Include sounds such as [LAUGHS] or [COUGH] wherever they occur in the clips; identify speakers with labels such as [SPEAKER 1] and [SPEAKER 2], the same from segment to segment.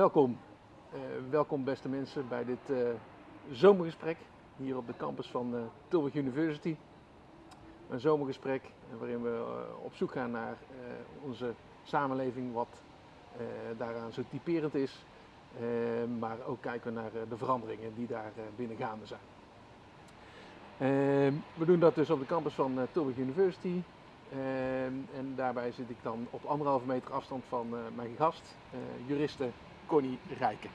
[SPEAKER 1] Welkom, uh, welkom beste mensen bij dit uh, zomergesprek hier op de campus van uh, Tilburg University. Een zomergesprek waarin we op zoek gaan naar onze samenleving, wat daaraan zo typerend is. maar ook kijken naar de veranderingen die daar binnen gaande zijn. we doen dat dus op de campus van Tilburg University. en daarbij zit ik dan op anderhalve meter afstand van mijn gast, juriste Connie Rijken.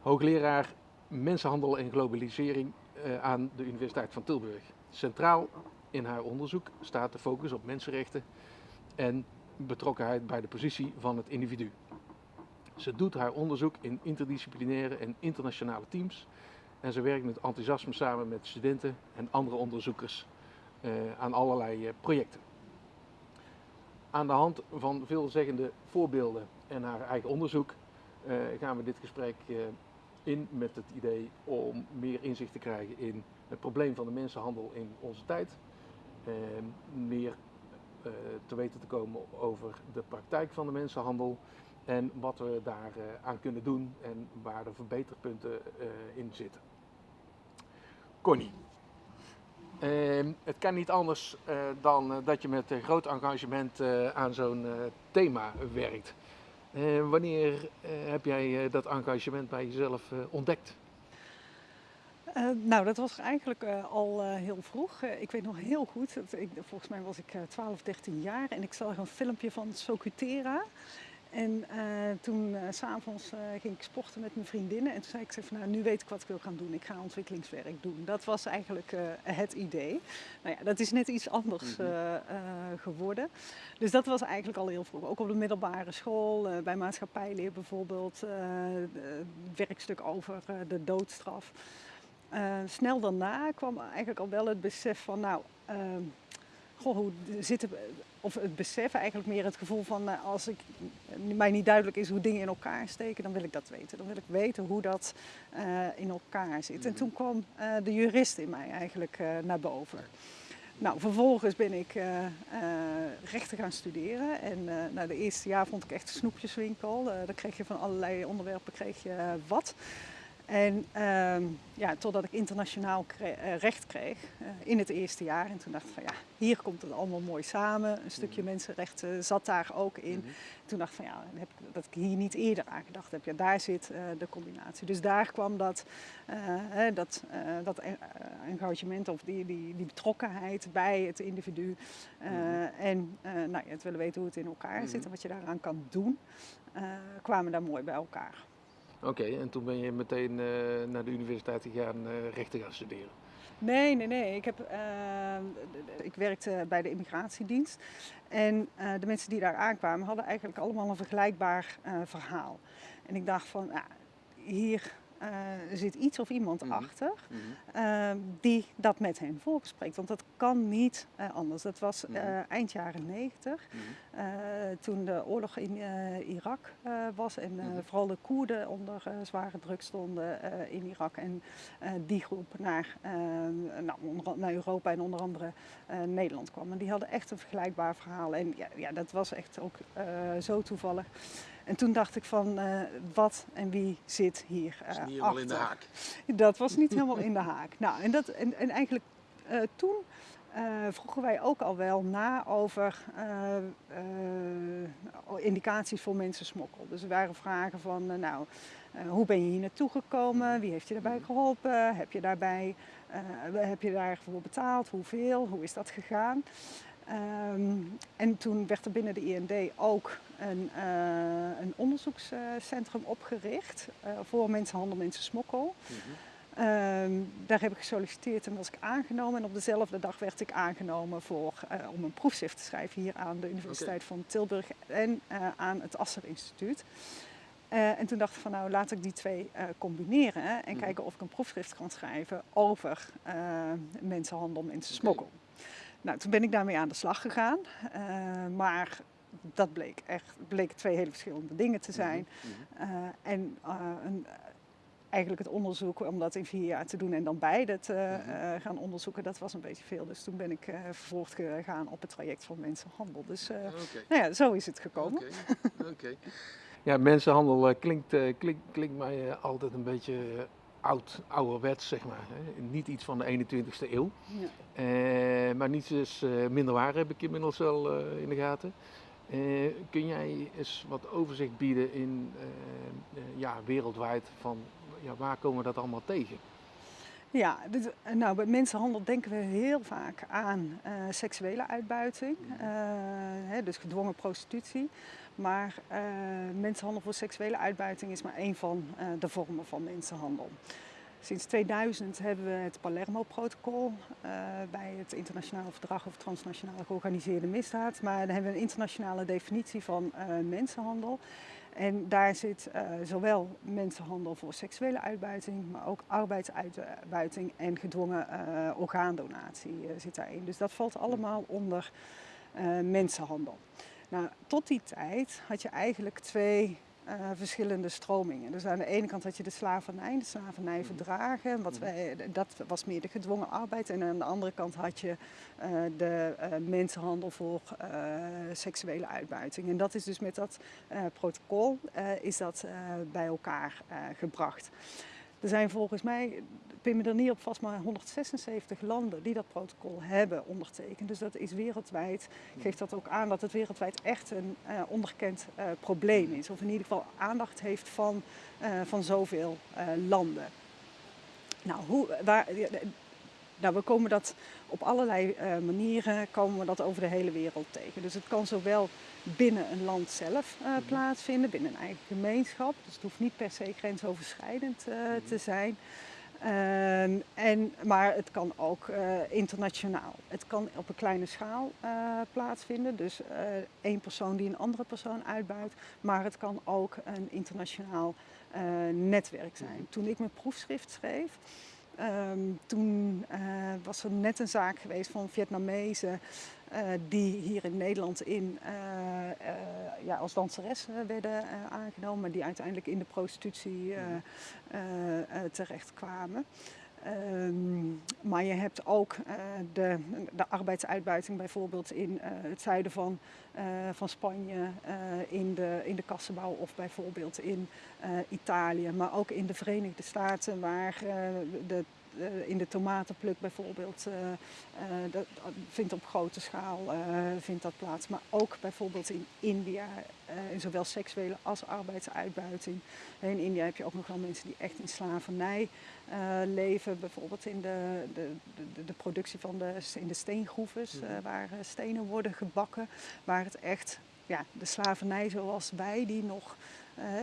[SPEAKER 1] Hoogleraar Mensenhandel en Globalisering uh, aan de Universiteit van Tilburg. Centraal in haar onderzoek staat de focus op mensenrechten en betrokkenheid bij de positie van het individu. Ze doet haar onderzoek in interdisciplinaire en internationale teams en ze werkt met enthousiasme samen met studenten en andere onderzoekers uh, aan allerlei uh, projecten. Aan de hand van veelzeggende voorbeelden en haar eigen onderzoek gaan we dit gesprek uh, in met het idee om meer inzicht te krijgen in het probleem van de mensenhandel in onze tijd. Uh, meer te weten te komen over de praktijk van de mensenhandel en wat we daar aan kunnen doen en waar de verbeterpunten in zitten. Connie. Ehm, het kan niet anders dan dat je met groot engagement aan zo'n thema werkt. Uh, wanneer uh, heb jij uh, dat engagement bij jezelf ontdekt?
[SPEAKER 2] nou, dat was eigenlijk al heel vroeg. ik weet nog heel goed, ik, volgens mij was ik 12, 13 jaar en ik zag een filmpje van Socutera. En uh, toen uh, s'avonds uh, ging ik sporten met mijn vriendinnen en toen zei ik van nou nu weet ik wat ik wil gaan doen. Ik ga ontwikkelingswerk doen. Dat was eigenlijk het idee. Nou ja, dat is net iets anders mhm. geworden. Dus dat was eigenlijk al heel vroeg. Ook op de middelbare school, bij maatschappijleer bijvoorbeeld, werkstuk over de doodstraf. snel daarna kwam eigenlijk al wel het besef van nou ehm, goh, hoe zitten, of het besef, eigenlijk meer het gevoel van uh, als ik, mij niet duidelijk is hoe dingen in elkaar steken, dan wil ik dat weten. Dan wil ik weten hoe dat uh, in elkaar zit. En mhm. toen kwam uh, de jurist in mij eigenlijk naar boven. Nou, vervolgens ben ik rechten gaan studeren. En nou, de eerste jaar vond ik echt een snoepjeswinkel. daar kreeg je van allerlei onderwerpen kreeg je wat. En uh, ja, totdat ik internationaal uh, recht kreeg uh, in het eerste jaar. En toen dacht ik van ja, hier komt het allemaal mooi samen. Een stukje mm mensenrechten zat daar ook in. Mm -hmm. Toen dacht ik van ja, heb dat ik hier niet eerder aan gedacht heb. Ja, daar zit uh, de combinatie. Dus daar kwam dat, dat, dat engagement of die, die, die betrokkenheid bij het individu. Mm -hmm. En nou, ja, het willen weten hoe het in elkaar -hmm. zit en wat je daaraan kan doen. kwamen daar mooi bij elkaar.
[SPEAKER 1] Oké, en toen ben je meteen uh, naar de universiteit gegaan uh, rechten gaan studeren?
[SPEAKER 2] Nee, nee, nee. Ik, heb, uh, ik werkte bij de immigratiedienst. En de mensen die daar aankwamen hadden eigenlijk allemaal een vergelijkbaar verhaal. En ik dacht van, hier er zit iets of iemand mm -hmm. achter uh, die dat met hen volgespreekt. Want dat kan niet uh, anders. Dat was mm -hmm. eind jaren 90, -hmm. toen de oorlog in Irak was en mhm. vooral de Koerden onder zware druk stonden in Irak. En die groep naar, nou, onder, naar Europa en onder andere Nederland kwam. En die hadden echt een vergelijkbaar verhaal. En ja, ja dat was echt ook zo toevallig. En toen dacht ik van uh, wat en wie zit hier uh,
[SPEAKER 1] niet helemaal
[SPEAKER 2] achter.
[SPEAKER 1] in de haak.
[SPEAKER 2] Dat was niet [LAUGHS] helemaal in de haak. Nou, en, dat, en, en eigenlijk uh, toen vroegen wij ook al wel na over indicaties voor mensensmokkel. Dus er waren vragen van, nou, hoe ben je hier naartoe gekomen? Wie heeft je daarbij geholpen? Heb je daarbij, heb je daarvoor betaald? Hoeveel? Hoe is dat gegaan? Um, en toen werd er binnen de IND ook een, uh, een onderzoekscentrum opgericht uh, voor mensenhandel, mensensmokkel. Mm -hmm. um, daar heb ik gesolliciteerd en was ik aangenomen. En op dezelfde dag werd ik aangenomen voor, uh, om een proefschrift te schrijven hier aan de Universiteit okay. van Tilburg en aan het Asser Instituut. en toen dacht ik van nou laat ik die twee combineren en mm -hmm. kijken of ik een proefschrift kan schrijven over mensenhandel, mensensmokkel. Okay. Nou, toen ben ik daarmee aan de slag gegaan. Maar dat bleek echt bleek twee hele verschillende dingen te zijn. Mm -hmm. uh, en uh, een, eigenlijk het onderzoek om dat in vier jaar te doen en dan beide te mm -hmm. gaan onderzoeken, dat was een beetje veel. Dus toen ben ik vervolgd gegaan op het traject van mensenhandel. Dus okay. nou ja, zo is het gekomen.
[SPEAKER 1] Oké. Okay. [LAUGHS] Ja, mensenhandel klinkt, klinkt, klinkt mij altijd een beetje oud, ouderwets, zeg maar. Hè. Niet iets van de 21ste eeuw. Ja. maar niets is minder waar, heb ik inmiddels wel in de gaten. Kun jij eens wat overzicht bieden in ja, wereldwijd van ja, waar komen we dat allemaal tegen?
[SPEAKER 2] Ja, nou, bij mensenhandel denken we heel vaak aan uh, seksuele uitbuiting, uh, hè, dus gedwongen prostitutie. Maar mensenhandel voor seksuele uitbuiting is maar één van de vormen van mensenhandel. Sinds 2000 hebben we het Palermo-protocol bij het Internationaal Verdrag over Transnationale Georganiseerde Misdaad. Maar dan hebben we een internationale definitie van mensenhandel. En daar zit uh, zowel mensenhandel voor seksuele uitbuiting, maar ook arbeidsuitbuiting en gedwongen orgaandonatie zit daarin. Dus dat valt allemaal onder mensenhandel. Nou, tot die tijd had je eigenlijk twee uh, verschillende stromingen. Dus aan de ene kant had je de slavernij, de slavernijverdragen, wat mhm. wij, dat was meer de gedwongen arbeid. En aan de andere kant had je uh, de uh, mensenhandel voor seksuele uitbuiting. En dat is dus met dat protocol is dat, bij elkaar gebracht. Er zijn volgens mij, pin me er niet op vast, maar 176 landen die dat protocol hebben ondertekend. Dus dat is wereldwijd, geeft dat ook aan dat het wereldwijd echt een uh, onderkend uh, probleem is. Of in ieder geval aandacht heeft van, uh, van zoveel landen. Nou, hoe, waar, nou, we komen dat op allerlei manieren komen we dat over de hele wereld tegen. Dus het kan zowel binnen een land zelf uh, plaatsvinden, binnen een eigen gemeenschap. Dus het hoeft niet per se grensoverschrijdend uh, te zijn. Um, en, maar het kan ook uh, internationaal. Het kan op een kleine schaal plaatsvinden, dus één persoon die een andere persoon uitbuit. Maar het kan ook een internationaal netwerk zijn. Mhm. Toen ik mijn proefschrift schreef, Um, toen uh, was er net een zaak geweest van Vietnamezen uh, die hier in Nederland in, uh, ja, als danseres werden aangenomen, maar die uiteindelijk in de prostitutie terechtkwamen. Um, maar je hebt ook uh, de, de, arbeidsuitbuiting bijvoorbeeld in uh, het zuiden van, uh, van Spanje, in, de, in de kassenbouw of bijvoorbeeld in Italië. Maar ook in de Verenigde Staten waar de eh, in de tomatenpluk bijvoorbeeld, uh, uh, dat vindt op grote schaal vindt dat plaats. Maar ook bijvoorbeeld in India, in zowel seksuele als arbeidsuitbuiting. In India heb je ook nog wel mensen die echt in slavernij leven. Bijvoorbeeld in de, de, de, de, productie van de, in de steengroeves, mhm. waar stenen worden gebakken. Waar het echt ja, de slavernij zoals wij die nog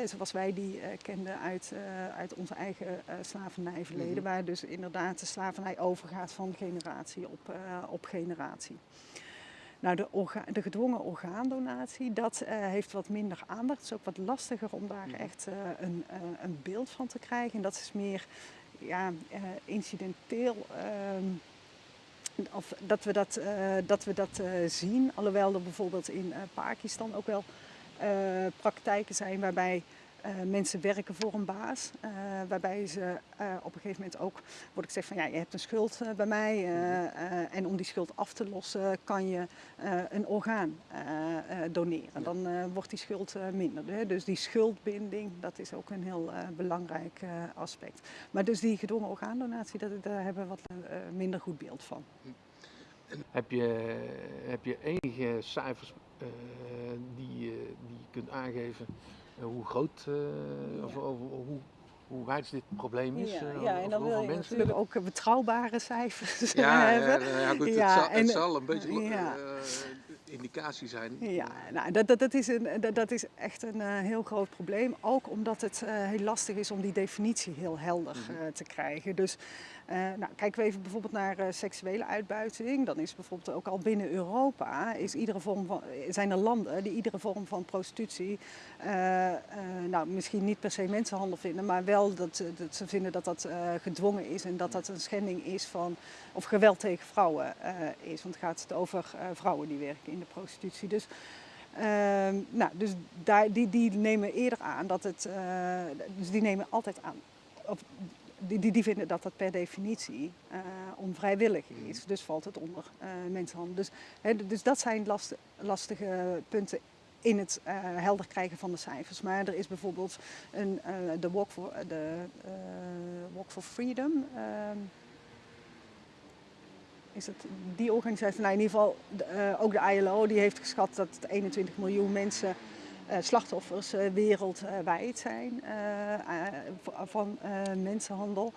[SPEAKER 2] zoals wij die uh, kenden uit, uh, uit onze eigen slavernijverleden, mm -hmm. waar dus inderdaad de slavernij overgaat van generatie op, op generatie. Nou, de, de, gedwongen orgaandonatie, dat heeft wat minder aandacht. Het is ook wat lastiger om daar mhm. echt een, een, beeld van te krijgen. En dat is meer ja, incidenteel. Ehm, of dat we dat, dat, we dat zien, alhoewel er bijvoorbeeld in Pakistan ook wel praktijken zijn waarbij uh, mensen werken voor een baas. Uh, waarbij ze op een gegeven moment ook wordt gezegd van ja, je hebt een schuld bij mij. en om die schuld af te lossen kan je een orgaan doneren. Dan wordt die schuld minder. Hè? Dus die schuldbinding, dat is ook een heel belangrijk aspect. Maar dus die gedwongen orgaandonatie, dat, daar hebben we wat minder goed beeld van.
[SPEAKER 1] Heb je, heb je enige cijfers die, uh, die je kunt aangeven uh, hoe groot of hoe, hoe wijd dit probleem is.
[SPEAKER 2] Ja, ja en dan wil je mensen. natuurlijk ook betrouwbare cijfers
[SPEAKER 1] ja,
[SPEAKER 2] hebben.
[SPEAKER 1] Ja, goed, het, zal, het zal een beetje indicatie zijn.
[SPEAKER 2] Ja, nou, dat, dat, dat, is, een, dat, dat is echt een uh, heel groot probleem. Ook omdat het uh, heel lastig is om die definitie heel helder uh, te krijgen. Dus nou, kijken we even bijvoorbeeld naar seksuele uitbuiting. Dan is bijvoorbeeld ook al binnen Europa is iedere vorm van, zijn er landen die iedere vorm van prostitutie, nou, misschien niet per se mensenhandel vinden, maar wel dat, ze vinden dat dat gedwongen is en dat dat een schending is van, of geweld tegen vrouwen is. Want het gaat over vrouwen die werken in de prostitutie. Dus, uh, nou, dus daar, die, die nemen eerder aan dat het, uh, dus die nemen altijd aan, die, die, vinden dat dat per definitie uh, onvrijwillig is. Dus valt het onder mensenhandel. Dus, hè, dus dat zijn last, lastige punten in het helder krijgen van de cijfers. Maar er is bijvoorbeeld een, de Walk for, de, Walk for Freedom. Ehm, is het die organisatie? Nou, in ieder geval ook de ILO die heeft geschat dat 21 miljoen mensen uh, slachtoffers uh, wereldwijd zijn uh, van mensenhandel.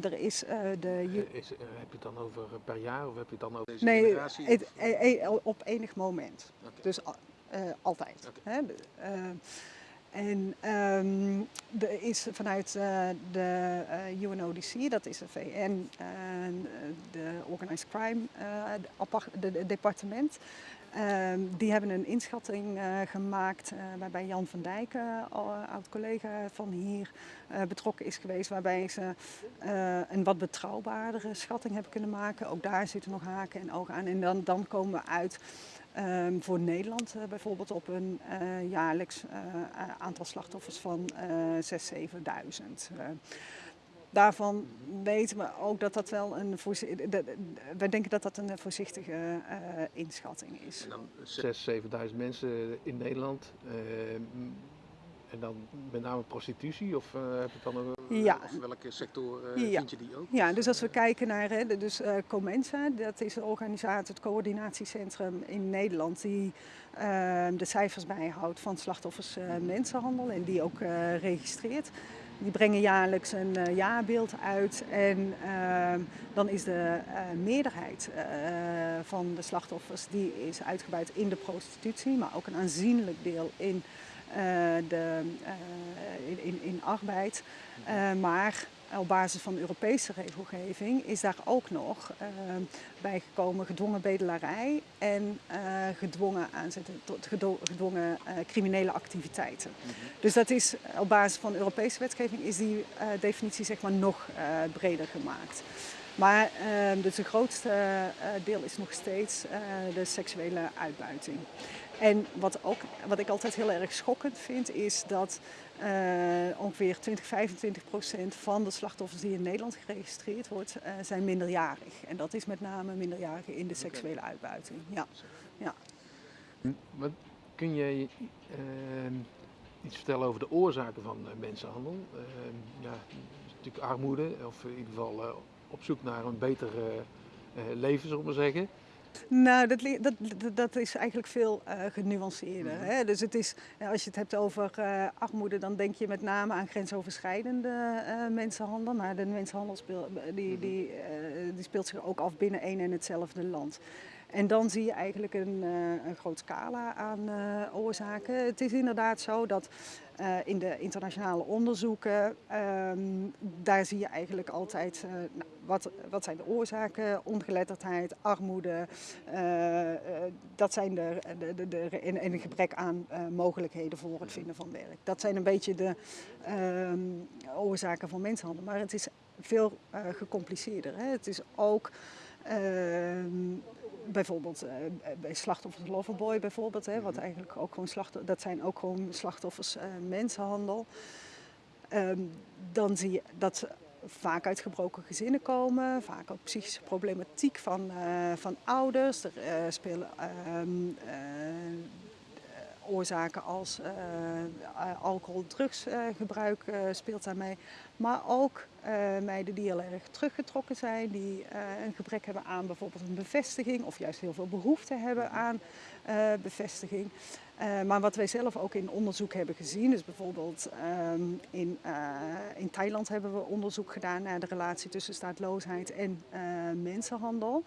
[SPEAKER 2] er is de.
[SPEAKER 1] Is, heb je het dan over per jaar of heb je het dan over
[SPEAKER 2] deze nee, generatie? Nee, e, e, op enig moment. Okay. Dus altijd. Okay. Hè? En um, er is vanuit de UNODC, dat is de VN, de Organized Crime de, departement, ehm, die hebben een inschatting gemaakt waarbij Jan van Dijk, oud-collega van hier, betrokken is geweest. Waarbij ze een wat betrouwbaardere schatting hebben kunnen maken. Ook daar zitten nog haken en ogen aan. En dan, dan komen we uit Um, voor Nederland bijvoorbeeld op een jaarlijks aantal slachtoffers van 6.000, 7.000. daarvan weten we ook dat dat wel een we denken dat dat een voorzichtige inschatting is.
[SPEAKER 1] En dan 6.000, 7.000 mensen in Nederland. Ehm, en dan met name prostitutie of uh, heb je dan ja. of welke sector uh,
[SPEAKER 2] ja.
[SPEAKER 1] vind je die ook?
[SPEAKER 2] Ja, dus als we kijken naar hè, dus, uh, Comensa, dat is de organisatie, het coördinatiecentrum in Nederland die de cijfers bijhoudt van slachtoffers mensenhandel en die ook registreert. Die brengen jaarlijks een jaarbeeld uit en ehm, dan is de meerderheid van de slachtoffers die is uitgebuit in de prostitutie, maar ook een aanzienlijk deel in eh, de, eh, in, in arbeid. Eh, maar op basis van Europese regelgeving is daar ook nog uh, bijgekomen gedwongen bedelarij en uh, gedwongen aanzetten tot gedwongen uh, criminele activiteiten. Mm -hmm. Dus dat is op basis van Europese wetgeving is die definitie zeg maar nog breder gemaakt. Maar dus het grootste deel is nog steeds de seksuele uitbuiting. En wat, ook, wat ik altijd heel erg schokkend vind, is dat ongeveer 20, 25 procent van de slachtoffers die in Nederland geregistreerd wordt, uh, zijn minderjarig. En dat is met name minderjarigen in de seksuele uitbuiting. Ja. ja.
[SPEAKER 1] Wat, kun je uh, iets vertellen over de oorzaken van mensenhandel? ja, natuurlijk armoede, of in ieder geval op zoek naar een beter leven, zullen we maar zeggen.
[SPEAKER 2] Nou, dat, dat, dat is eigenlijk veel uh, genuanceerder. Mhm. Hè? Dus het is, als je het hebt over uh, armoede, dan denk je met name aan grensoverschrijdende uh, mensenhandel. Maar de mensenhandel speel, die, mhm. die, die speelt zich ook af binnen één en hetzelfde land. En dan zie je eigenlijk een, een groot scala aan oorzaken. Het is inderdaad zo dat uh, in de internationale onderzoeken, um, daar zie je eigenlijk altijd uh, nou, wat, wat zijn de oorzaken, ongeletterdheid, armoede, dat zijn de, de, de, en, en een gebrek aan mogelijkheden voor het vinden van werk. Dat zijn een beetje de um, oorzaken van mensenhandel, maar het is veel gecompliceerder. Hè. Het is ook ehm, bijvoorbeeld uh, bij slachtoffers Loverboy bijvoorbeeld, hè, wat mhm. eigenlijk ook gewoon slachtoffers, dat zijn ook gewoon slachtoffers uh, mensenhandel. Um, dan zie je dat ze vaak uit gebroken gezinnen komen, vaak ook psychische problematiek van, uh, van ouders. Er spelen um, oorzaken als uh, alcohol, drugsgebruik uh, speelt daarmee. Maar ook meiden die heel erg teruggetrokken zijn, die een gebrek hebben aan bijvoorbeeld een bevestiging of juist heel veel behoefte hebben aan bevestiging. maar wat wij zelf ook in onderzoek hebben gezien, dus bijvoorbeeld um, in, in Thailand hebben we onderzoek gedaan naar de relatie tussen staatloosheid en mensenhandel.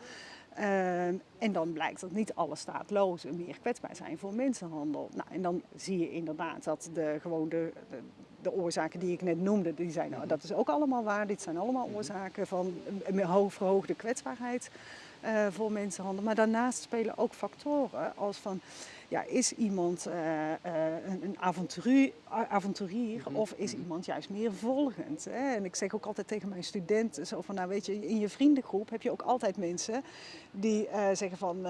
[SPEAKER 2] Uh, en dan blijkt dat niet alle staatlozen meer kwetsbaar zijn voor mensenhandel. Nou, en dan zie je inderdaad dat de, gewoon de, de, de oorzaken die ik net noemde, die zijn, nou, dat is ook allemaal waar. Dit zijn allemaal oorzaken van een verhoogde kwetsbaarheid uh, voor mensenhandel. Maar daarnaast spelen ook factoren als van ja, is iemand uh, een, een avonturier, avonturier mhm. of is mhm. iemand juist meer volgend? Hè? En ik zeg ook altijd tegen mijn studenten, zo van, nou weet je, in je vriendengroep heb je ook altijd mensen die uh, zeggen van,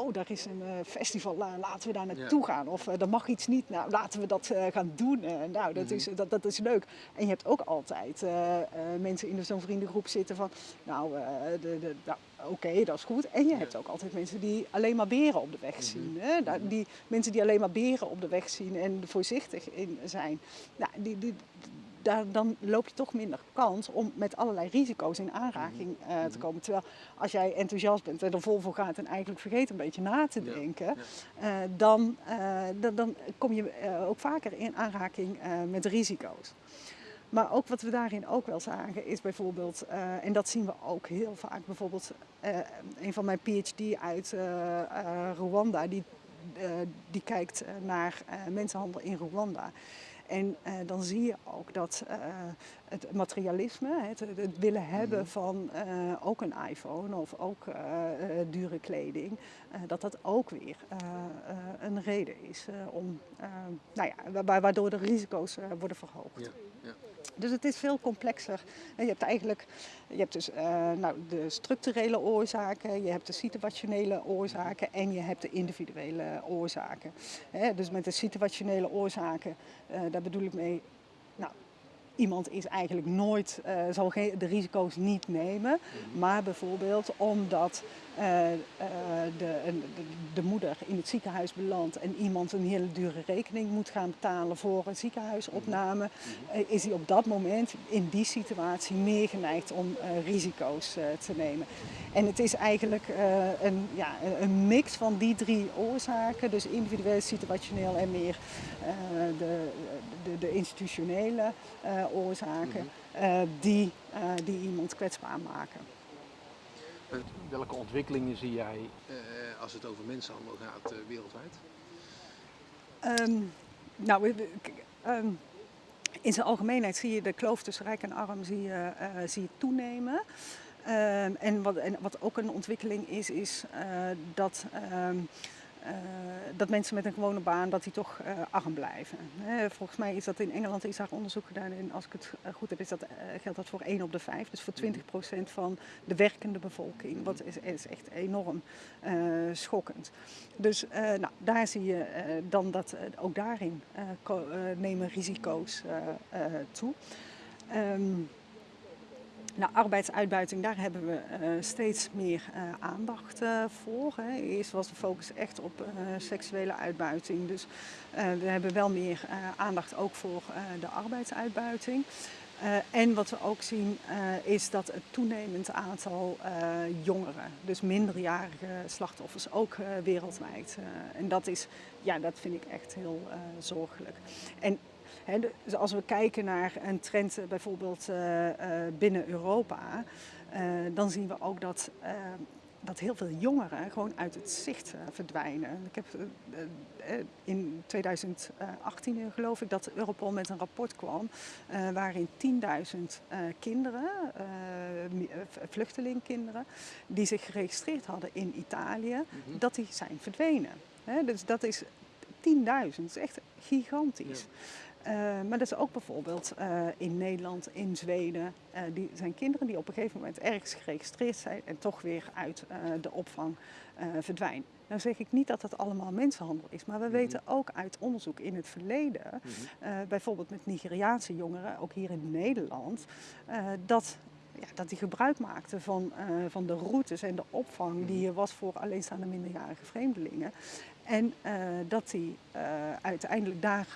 [SPEAKER 2] oh, daar is een festival, laten we daar naartoe gaan. Of er mag iets niet, nou laten we dat gaan doen. nou, dat, is, mhm. dat, dat is leuk. En je hebt ook altijd mensen in zo'n vriendengroep zitten van, nou, de, de, nou, oké, dat is goed. En je hebt ook altijd mensen die alleen maar beren op de weg mhm. zien. Hè? Die, mensen die alleen maar beren op de weg zien en voorzichtig in zijn. Nou, die, die, daar, dan loop je toch minder kans om met allerlei risico's in aanraking uh, te mhm. komen. Terwijl als jij enthousiast bent en er vol voor gaat en eigenlijk vergeet een beetje na te denken, uh, dan, uh, dan, dan, kom je ook vaker in aanraking met risico's. Maar ook wat we daarin ook wel zagen is bijvoorbeeld, uh, en dat zien we ook heel vaak, bijvoorbeeld uh, een van mijn PhD uit uh, Rwanda, die, die kijkt naar mensenhandel in Rwanda. En uh, dan zie je ook dat uh, het materialisme, het, het willen hebben mhm. van uh, ook een iPhone of ook dure kleding, dat dat ook weer een reden is om, nou ja, waardoor de risico's worden verhoogd. Ja, ja. Dus het is veel complexer. Je hebt eigenlijk je hebt dus, uh, nou, de structurele oorzaken, je hebt de situationele oorzaken en je hebt de individuele oorzaken. dus met de situationele oorzaken, uh, daar bedoel ik mee, nou, iemand is eigenlijk nooit, uh, zal de risico's niet nemen. Mhm. Maar bijvoorbeeld omdat de, de, de, moeder in het ziekenhuis belandt en iemand een hele dure rekening moet gaan betalen voor een ziekenhuisopname, mhm. is hij op dat moment in die situatie meer geneigd om risico's te nemen. En het is eigenlijk een, ja, een mix van die drie oorzaken, dus individueel, situationeel en meer de, de, de, institutionele oorzaken, mhm. die, die iemand kwetsbaar maken.
[SPEAKER 1] Welke ontwikkelingen zie jij uh, als het over mensenhandel gaat uh, wereldwijd?
[SPEAKER 2] Um, nou, um, in zijn algemeenheid zie je de kloof tussen rijk en arm zie je, uh, zie je toenemen. Um, en, wat, en wat ook een ontwikkeling is, is dat dat mensen met een gewone baan dat die toch uh, arm blijven. volgens mij is dat in Engeland is daar onderzoek gedaan en als ik het eh, goed heb is dat, geldt dat voor 1 op de 5. Dus voor 20% van de werkende bevolking. Wat is, is echt enorm schokkend. Dus nou, daar zie je dan dat ook daarin nemen risico's toe. Um, nou, arbeidsuitbuiting, daar hebben we uh, steeds meer uh, aandacht uh, voor. Hè. Eerst was de focus echt op seksuele uitbuiting. Dus we hebben wel meer aandacht ook voor de arbeidsuitbuiting. en wat we ook zien is dat het toenemend aantal jongeren, dus minderjarige slachtoffers, ook wereldwijd. en dat, is, ja, dat vind ik echt heel zorgelijk. En dus als we kijken naar een trend eh, bijvoorbeeld eh, eh, binnen Europa, dan zien we ook dat dat heel veel jongeren gewoon uit het zicht verdwijnen. Ik heb in 2018 geloof ik dat Europol met een rapport kwam waarin 10.000 kinderen, vluchtelingkinderen, die zich geregistreerd hadden in Italië, mhm. dat die zijn verdwenen. dus dat is 10.000, dat is echt gigantisch. Uh, maar dat is ook bijvoorbeeld uh, in Nederland, in Zweden. Uh, die zijn kinderen die op een gegeven moment ergens geregistreerd zijn en toch weer uit de opvang verdwijnen. Nou zeg ik niet dat dat allemaal mensenhandel is, maar we mm -hmm. weten ook uit onderzoek in het verleden, mm -hmm. bijvoorbeeld met Nigeriaanse jongeren, ook hier in Nederland, dat ja, dat die gebruik maakten van, uh, van de routes en de opvang die er was voor alleenstaande minderjarige vreemdelingen. En uh, dat die uh, uiteindelijk daar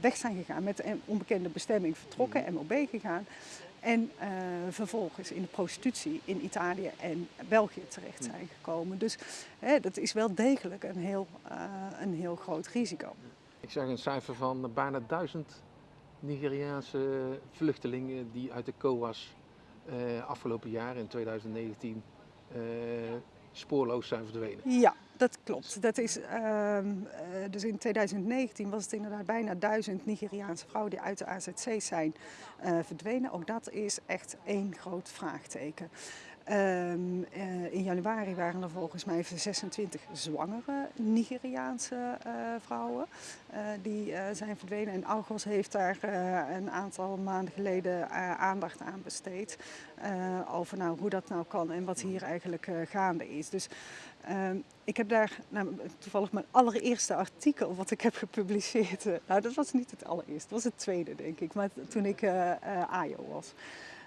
[SPEAKER 2] weg zijn gegaan met een onbekende bestemming vertrokken. MOB gegaan. En vervolgens in de prostitutie in Italië en België terecht zijn gekomen. Dus dat is wel degelijk een heel, een heel groot risico.
[SPEAKER 1] Ik zag een cijfer van bijna duizend Nigeriaanse vluchtelingen die uit de COAS afgelopen jaar in 2019 uh, eh, spoorloos zijn verdwenen.
[SPEAKER 2] Ja, dat klopt. Dat is, uh, dus in 2019 was het inderdaad bijna duizend Nigeriaanse vrouwen die uit de AZC zijn verdwenen. Ook dat is echt één groot vraagteken. Ehm, eh, in januari waren er volgens mij 26 zwangere Nigeriaanse eh, vrouwen uh, die zijn verdwenen. En Argos heeft daar een aantal maanden geleden aandacht aan besteed. over nou, hoe dat nou kan en wat hier eigenlijk gaande is. Dus ehm, ik heb daar nou, toevallig mijn allereerste artikel wat ik heb gepubliceerd. nou, dat was niet het allereerste, dat was het tweede denk ik. Maar toen ik AJO was.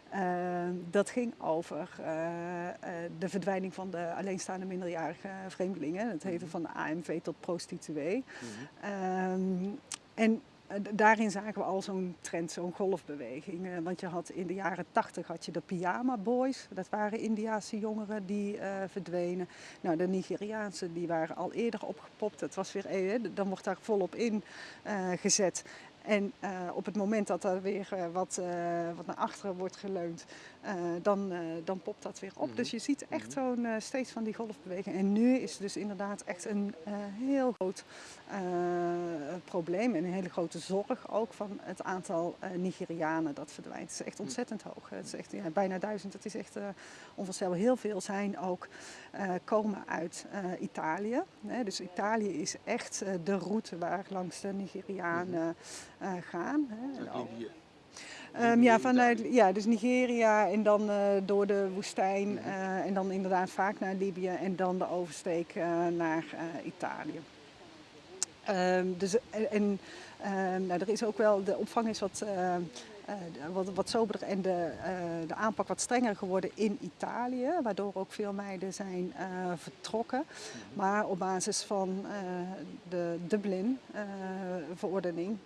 [SPEAKER 2] Ehm, dat ging over eh, eh, de verdwijning van de alleenstaande minderjarige vreemdelingen. Het heette mhm. van de AMV tot prostituee. Mhm. Ehm, en eh, daarin zagen we al zo'n trend, zo'n golfbeweging. want je had in de jaren tachtig had je de pyjama boys. Dat waren Indiaanse jongeren die verdwenen. Nou, de Nigeriaanse die waren al eerder opgepopt. Het was weer, dan wordt daar volop in gezet. En uh, op het moment dat er weer uh, wat, uh, wat naar achteren wordt geleund, dan, dan popt dat weer op. Mm -hmm. Dus je ziet echt mm -hmm. zo'n steeds van die golfbeweging. En nu is het dus inderdaad echt een heel groot probleem en een hele grote zorg ook van het aantal Nigerianen dat verdwijnt. Het is echt mhm. ontzettend hoog. Het is echt ja, bijna duizend. Het is echt onvoorstelbaar. Heel veel zijn ook komen uit Italië. Hè? Dus Italië is echt de route waar langs de Nigerianen gaan. Hè. Um, ja, vanuit ja, dus Nigeria en dan uh, door de woestijn uh, en dan inderdaad vaak naar Libië en dan de oversteek uh, naar Italië. Um, dus, en en ehm, nou, er is ook wel, de opvang is wat wat, wat soberder en de, uh, de aanpak wat strenger geworden in Italië, waardoor ook veel meiden zijn uh, vertrokken. Maar op basis van de Dublin-verordening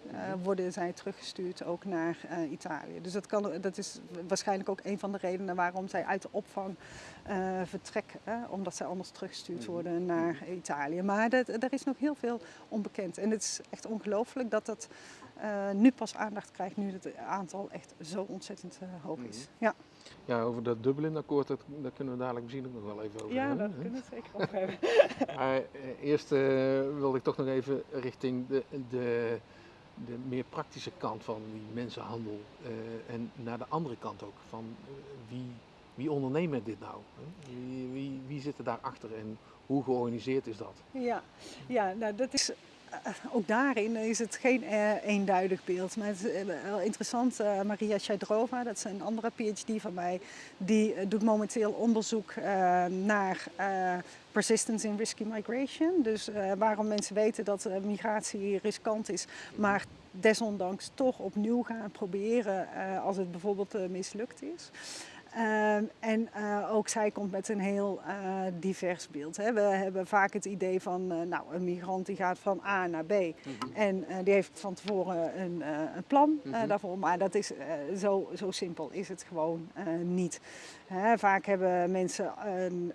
[SPEAKER 2] worden zij teruggestuurd ook naar Italië. Dus dat, kan, dat is waarschijnlijk ook een van de redenen waarom zij uit de opvang vertrekken, omdat zij anders teruggestuurd mhm. worden naar Italië. Maar dat, er is nog heel veel onbekend en het is echt ongelooflijk dat dat uh, nu pas aandacht krijgt, nu het aantal echt zo ontzettend uh, hoog is. Mm ja.
[SPEAKER 1] ja, over dat Dublin-akkoord, dat, daar kunnen we dadelijk misschien ook nog wel even over
[SPEAKER 2] ja,
[SPEAKER 1] hebben.
[SPEAKER 2] Ja, daar kunnen we het zeker over hebben. [LAUGHS]
[SPEAKER 1] maar uh, eerst wilde ik toch nog even richting de, de, de meer praktische kant van die mensenhandel en naar de andere kant ook, van wie, wie ondernemen dit nou? Wie, wie, wie zit er daarachter en hoe georganiseerd is dat?
[SPEAKER 2] Ja, ja nou dat is eh, ook daarin is het geen uh, eenduidig beeld. Maar het is uh, wel interessant. Maria Shaidrova, dat is een andere PhD van mij, die doet momenteel onderzoek naar persistence in risky migration. Dus waarom mensen weten dat migratie riskant is, maar desondanks toch opnieuw gaan proberen als het bijvoorbeeld mislukt is. Um, en uh, ook zij komt met een heel uh, divers beeld. Hè. We hebben vaak het idee van uh, nou, een migrant die gaat van A naar B. Mm -hmm. En die heeft van tevoren een, een plan mm -hmm. daarvoor. Maar dat is, zo, zo simpel is het gewoon niet. Hè, vaak hebben mensen een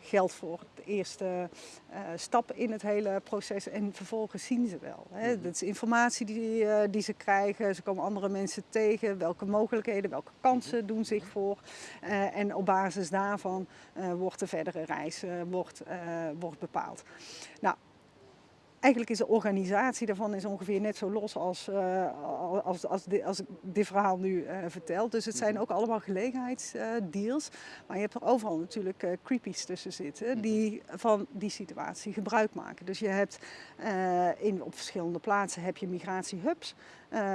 [SPEAKER 2] geld voor de eerste uh, stap in het hele proces en vervolgens zien ze wel. Hè. Mhm. Dat is informatie die, uh, die ze krijgen, ze komen andere mensen tegen, welke mogelijkheden, welke kansen mhm. doen zich voor. Uh, en op basis daarvan wordt de verdere reis wordt, wordt bepaald. Nou, eigenlijk is de organisatie daarvan is ongeveer net zo los als, uh, als, als, dit, als ik dit verhaal nu uh, vertel. Dus het zijn mhm. ook allemaal gelegenheidsdeals. Uh, maar je hebt er overal natuurlijk uh, creepies tussen zitten mhm. die van die situatie gebruik maken. Dus je hebt in, op verschillende plaatsen heb je migratiehubs.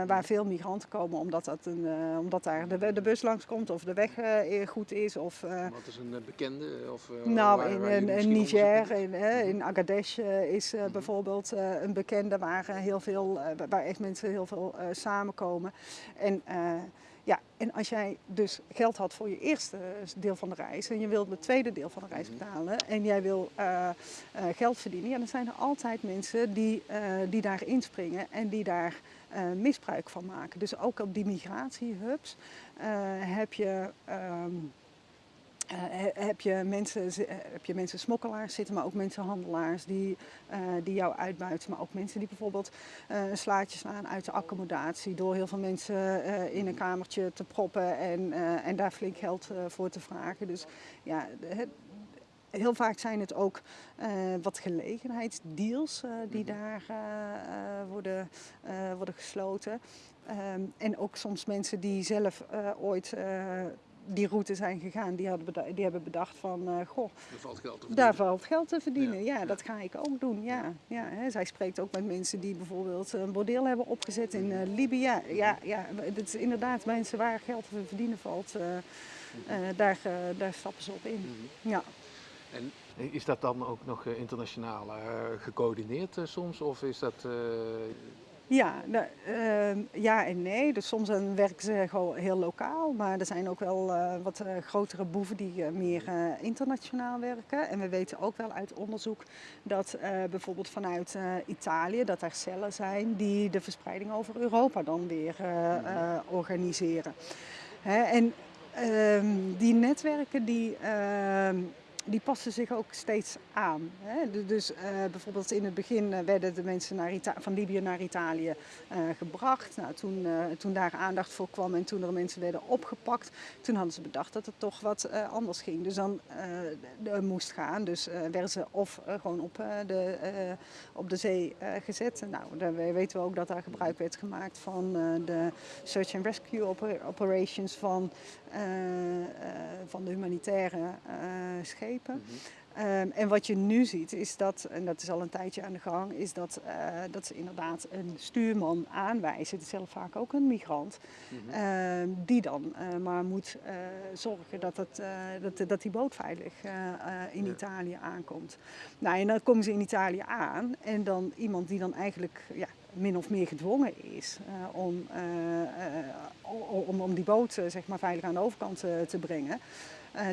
[SPEAKER 2] Waar veel migranten komen omdat, dat een, omdat daar de, de, bus langskomt of de weg goed is. Of,
[SPEAKER 1] Wat is een bekende? Of,
[SPEAKER 2] nou, waar, in, waar in, in Niger, in, in Agadesh is -hmm. Bijvoorbeeld een bekende waar, heel veel, waar echt mensen heel veel samenkomen. En, ja, en als jij dus geld had voor je eerste deel van de reis en je wilt het tweede deel van de reis mhm. betalen en jij wil geld verdienen, ja, dan zijn er altijd mensen die, die daar inspringen en die daar misbruik van maken. Dus ook op die migratiehubs heb je. Um, uh, heb, je mensen, heb je mensen smokkelaars zitten, maar ook mensenhandelaars die, uh, die jou uitbuiten. Maar ook mensen die bijvoorbeeld uh, een slaatje slaan uit de accommodatie door heel veel mensen in een kamertje te proppen en, en daar flink geld voor te vragen. Dus ja, het, heel vaak zijn het ook uh, wat gelegenheidsdeals uh, die -hmm. daar uh, worden, worden gesloten. Um, en ook soms mensen die zelf ooit die route zijn gegaan, die, hadden beda- die hebben bedacht van, eh, goh,
[SPEAKER 1] valt geld te
[SPEAKER 2] daar
[SPEAKER 1] verdienen.
[SPEAKER 2] valt geld te verdienen.
[SPEAKER 1] Ja,
[SPEAKER 2] Ja,
[SPEAKER 1] ja.
[SPEAKER 2] dat ga ik ook doen. Ja, ja, hè. Zij spreekt ook met mensen die bijvoorbeeld een bordeel hebben opgezet in eh, Libië. Ja, ja, het is inderdaad mensen waar geld te verdienen valt. eh, eh, daar, daar stappen ze op in.
[SPEAKER 1] Mhm.
[SPEAKER 2] Ja.
[SPEAKER 1] En is dat dan ook nog internationaal eh, gecoördineerd soms? Of is dat...
[SPEAKER 2] Ja, nou, ehm, ja en nee. Dus soms werken ze gewoon heel lokaal. Maar er zijn ook wel eh, wat eh, grotere boeven die eh, meer internationaal werken. En we weten ook wel uit onderzoek dat bijvoorbeeld vanuit Italië, dat er cellen zijn die de verspreiding over Europa dan weer organiseren. Hè, en ehm, die netwerken die, ehm, die passen zich ook steeds aan. Hè. Du- Dus eh, bijvoorbeeld in het begin eh, werden de mensen naar van Libië naar Italië eh, gebracht. Nou, toen, toen daar aandacht voor kwam en toen er mensen werden opgepakt, toen hadden ze bedacht dat het toch wat anders ging. Dus dan moest gaan. Dus werden ze of gewoon op, de, op de zee gezet. Nou, dan we- weten we ook dat daar gebruik werd gemaakt van de search and rescue oper- operations van, van de humanitaire eh. Ehm, en wat je nu ziet is dat, en dat is al een tijdje aan de gang, is dat, eh, dat ze inderdaad een stuurman aanwijzen. Het is zelf vaak ook een migrant.
[SPEAKER 1] mhm.
[SPEAKER 2] ehm, die dan eh, maar moet eh, zorgen dat, het, dat, dat die boot veilig in
[SPEAKER 1] Ja.
[SPEAKER 2] Italië aankomt. Nou, en dan komen ze in Italië aan en dan iemand die dan eigenlijk ja, min of meer gedwongen is om, om, om die boot zeg maar, veilig aan de overkant te brengen,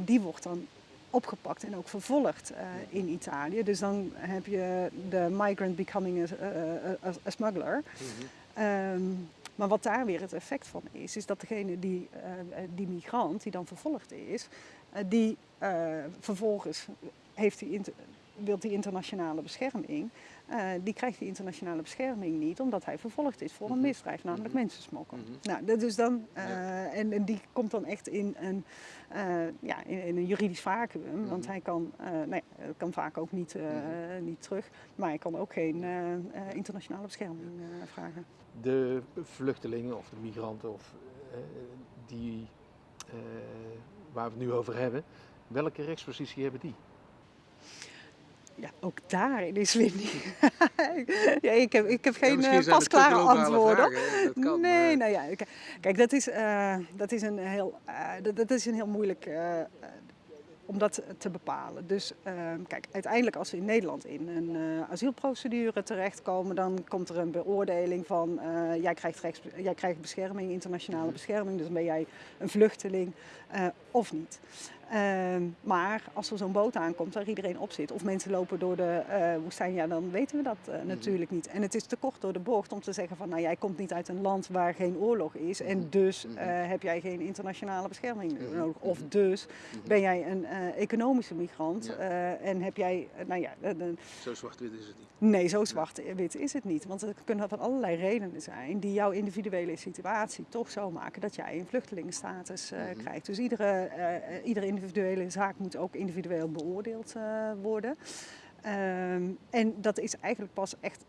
[SPEAKER 2] die wordt dan opgepakt en ook vervolgd eh, in Italië. Dus dan heb je de migrant becoming a, a- smuggler.
[SPEAKER 1] Mhm.
[SPEAKER 2] Ehm, maar wat daar weer het effect van is, is dat degene die, eh, eh, die migrant die dan vervolgd is, die vervolgens heeft die wil die internationale bescherming, eh, die krijgt die internationale bescherming niet omdat hij vervolgd is voor een
[SPEAKER 1] Mhm.
[SPEAKER 2] misdrijf, namelijk
[SPEAKER 1] Mhm.
[SPEAKER 2] mensensmokkel.
[SPEAKER 1] Mhm.
[SPEAKER 2] Nou, dat is dan, eh,
[SPEAKER 1] Ja.
[SPEAKER 2] en, en die komt dan echt in een, eh, ja, in, in een juridisch vacuüm, want
[SPEAKER 1] hij
[SPEAKER 2] hij kan, hij kan vaak ook niet, niet terug, maar hij kan ook geen internationale bescherming vragen.
[SPEAKER 1] De vluchtelingen of de migranten of, die, waar we het nu over hebben, welke rechtspositie hebben die?
[SPEAKER 2] Ja, ook daarin is weer niet. [LAUGHS] ja, ik, heb, ik heb geen eh,
[SPEAKER 1] te
[SPEAKER 2] pasklare antwoorden.
[SPEAKER 1] vragen, kan,
[SPEAKER 2] nee,
[SPEAKER 1] maar-
[SPEAKER 2] nou ja, kijk, dat is, eh, dat is, een, heel, eh, dat, dat is een heel moeilijk om dat te bepalen. Dus kijk, uiteindelijk als ze in Nederland in een asielprocedure terechtkomen, dan komt er een beoordeling van jij, krijgt rechts, jij krijgt bescherming, internationale
[SPEAKER 1] Mhm.
[SPEAKER 2] bescherming, dus ben jij een vluchteling of niet. Ehm, maar als er zo'n boot aankomt waar iedereen op zit, of mensen lopen door de eh, woestijn, ja, dan weten we dat eh,
[SPEAKER 1] Mhm.
[SPEAKER 2] natuurlijk niet. En het is te kort door de bocht om te zeggen van, nou jij komt niet uit een land waar geen oorlog is en
[SPEAKER 1] Mhm.
[SPEAKER 2] dus
[SPEAKER 1] Mhm.
[SPEAKER 2] eh, heb jij geen internationale bescherming nodig. Of dus ben jij een economische migrant
[SPEAKER 1] Ja.
[SPEAKER 2] en heb jij, nou ja,
[SPEAKER 1] Zo zwart-wit is het niet.
[SPEAKER 2] nee, zo zwart-wit is het niet. Want er kunnen van allerlei redenen zijn die jouw individuele situatie toch zo maken dat jij een vluchtelingenstatus krijgt. Dus iedere, iedere individuele zaak moet ook individueel beoordeeld eh, worden. Ehm, en dat is eigenlijk pas echt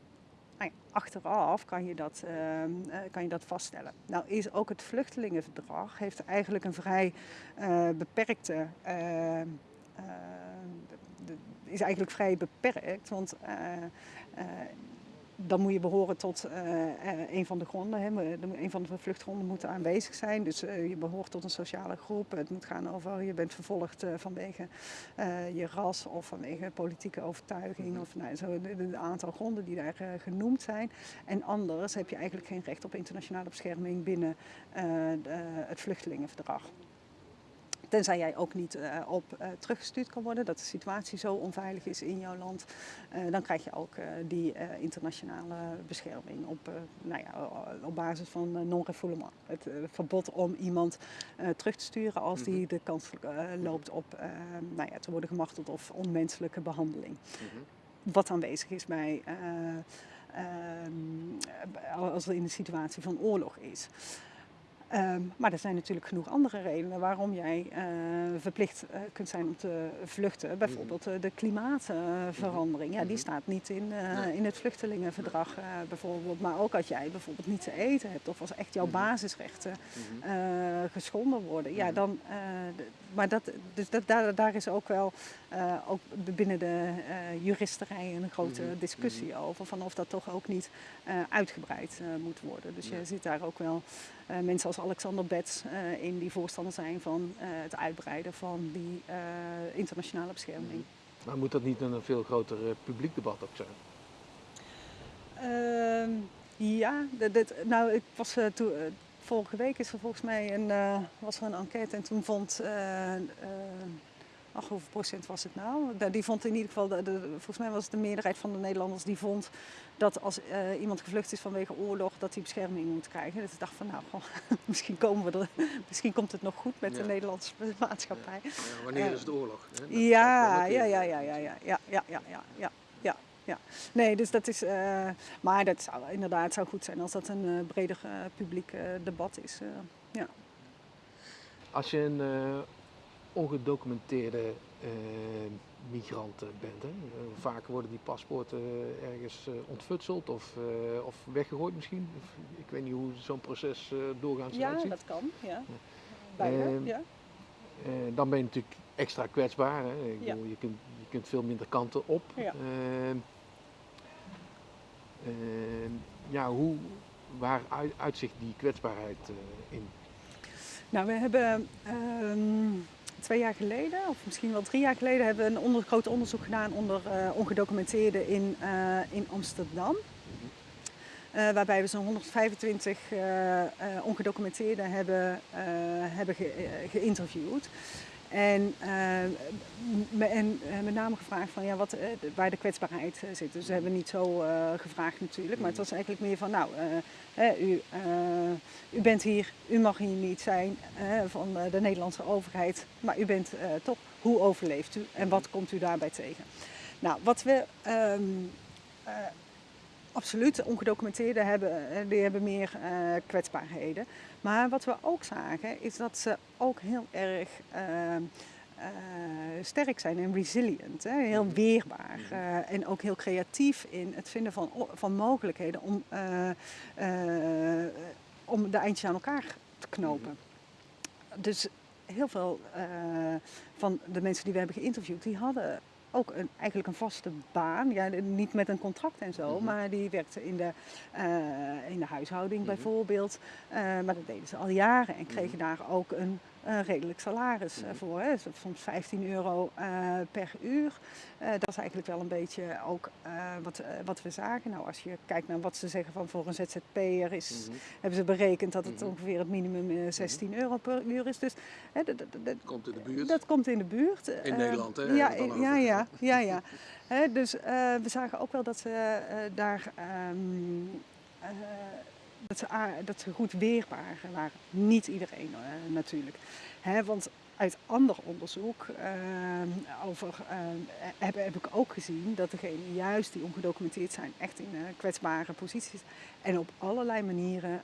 [SPEAKER 2] nou achteraf kan je, dat, ehm, eh, kan je dat vaststellen. Nou is ook het vluchtelingenverdrag heeft eigenlijk een vrij eh, beperkte. ehm, eh, is eigenlijk vrij beperkt, want dan moet je behoren tot eh, eh, een van de gronden. Hè. Een van de vluchtgronden moet aanwezig zijn. Dus eh, je behoort tot een sociale groep. Het moet gaan over je bent vervolgd vanwege je ras of vanwege politieke overtuiging.
[SPEAKER 1] Mhm.
[SPEAKER 2] Of nou, zo een aantal gronden die daar genoemd zijn. En anders heb je eigenlijk geen recht op internationale bescherming binnen het vluchtelingenverdrag. Tenzij jij ook niet eh, op eh, teruggestuurd kan worden, dat de situatie zo onveilig is in jouw land, eh, dan krijg je ook die internationale bescherming op, nou ja, op basis van non-refoulement. Het verbod om iemand terug te sturen als die de kans loopt op nou ja, te worden gemarteld of onmenselijke behandeling
[SPEAKER 1] Mhm.
[SPEAKER 2] wat aanwezig is bij, eh, ehm, als er in een situatie van oorlog is. Ehm, maar er zijn natuurlijk genoeg andere redenen waarom jij uh, verplicht uh, kunt zijn om te vluchten. Bijvoorbeeld uh, de klimaatverandering. Ja, die staat niet in, in het vluchtelingenverdrag bijvoorbeeld. Maar ook als jij bijvoorbeeld niet te eten hebt of als echt jouw basisrechten geschonden worden. Ja, dan, maar dat, dus dat, daar, daar is ook wel ook binnen de juristerij een grote discussie over. Van of dat toch ook niet uitgebreid moet worden. Dus je ziet daar ook wel mensen als Alexander Betts uh, in die voorstander zijn van uh, het uitbreiden van die internationale bescherming.
[SPEAKER 1] Mhm. Maar moet dat niet een veel groter publiek debat ook zijn?
[SPEAKER 2] Ehm, ja, dit, dit, nou ik was toen, vorige week is er volgens mij een, was er een enquête en toen vond ach, hoeveel procent was het nou? Die vond in ieder geval, de, volgens mij was het de meerderheid van de Nederlanders die vond dat als uh, iemand gevlucht is vanwege oorlog, dat hij bescherming moet krijgen. Dus ik dacht van nou, goh, [LAUGHS] misschien, komen we er, misschien komt het nog goed met ja. de Nederlandse [LAUGHS] maatschappij.
[SPEAKER 1] Ja. Ja, wanneer is het oorlog?
[SPEAKER 2] Hè? Ja, ja, ja, ja, ja, ja, ja, ja, ja, ja, ja, ja. Ja, nee, dus dat is. Uh, maar dat zou inderdaad zou goed zijn als dat een breder publiek debat is. ja.
[SPEAKER 1] Als je een ongedocumenteerde migranten bent. Hè? Uh, vaak worden die paspoorten ergens uh, ontfutseld of, of weggegooid misschien. Ik weet niet hoe zo'n proces doorgaans
[SPEAKER 2] ja,
[SPEAKER 1] uitziet.
[SPEAKER 2] Ja, dat kan. Ja. Bijna, ja.
[SPEAKER 1] dan ben je natuurlijk extra kwetsbaar. Hè? Ik ja. bedoel, je, kunt, je kunt veel minder kanten op.
[SPEAKER 2] Ja.
[SPEAKER 1] ja, hoe, waar uitzicht die kwetsbaarheid in?
[SPEAKER 2] Nou, we hebben um, twee jaar geleden, of misschien wel drie jaar geleden, hebben we een onder, groot onderzoek gedaan onder uh, ongedocumenteerden in, uh, in Amsterdam. Uh, waarbij we zo'n 125 ongedocumenteerden hebben, hebben ge, geïnterviewd. En, uh, en met name gevraagd van ja, wat, uh, waar de kwetsbaarheid zit. Dus we hebben niet zo gevraagd natuurlijk, maar het was eigenlijk meer van nou, u, u bent hier, u mag hier niet zijn van de Nederlandse overheid, maar u bent toch, hoe overleeft u en wat komt u daarbij tegen? Nou, wat we um, absoluut ongedocumenteerden hebben, die hebben meer kwetsbaarheden. Maar wat we ook zagen is dat ze ook heel erg uh, uh, sterk zijn en resilient, hè? heel weerbaar. Uh, en ook heel creatief in het vinden van, van mogelijkheden om, om de eindjes aan elkaar te knopen. Dus heel veel van de mensen die we hebben geïnterviewd, die hadden ook een, eigenlijk een vaste baan. Ja, niet met een contract en zo, mm-hmm. maar die werkte in de, uh, in de huishouding mm-hmm. bijvoorbeeld. Uh, maar dat deden ze al jaren en kregen mm-hmm. daar ook een uh, redelijk salaris uh, voor. Hè. Soms 15 euro uh, per uur. dat is eigenlijk wel een beetje ook wat, wat we zagen. Nou, als je kijkt naar wat ze zeggen van voor een ZZP'er is, mm -hmm. hebben ze berekend dat het mm -hmm. ongeveer het minimum 16 mm -hmm. euro per uur is. Dus
[SPEAKER 1] hè, dat, dat, dat, komt in de buurt.
[SPEAKER 2] Dat komt in de buurt.
[SPEAKER 1] In Nederland, hè?
[SPEAKER 2] Ja, in, ja, ja, ja, ja. [LAUGHS] hè, dus we zagen ook wel dat ze daar. Um, dat ze, dat ze goed weerbaar waren. Niet iedereen uh, natuurlijk. Hè, want uit ander onderzoek uh, over, uh, heb, heb, ik ook gezien dat degenen juist die ongedocumenteerd zijn echt in kwetsbare posities en op allerlei manieren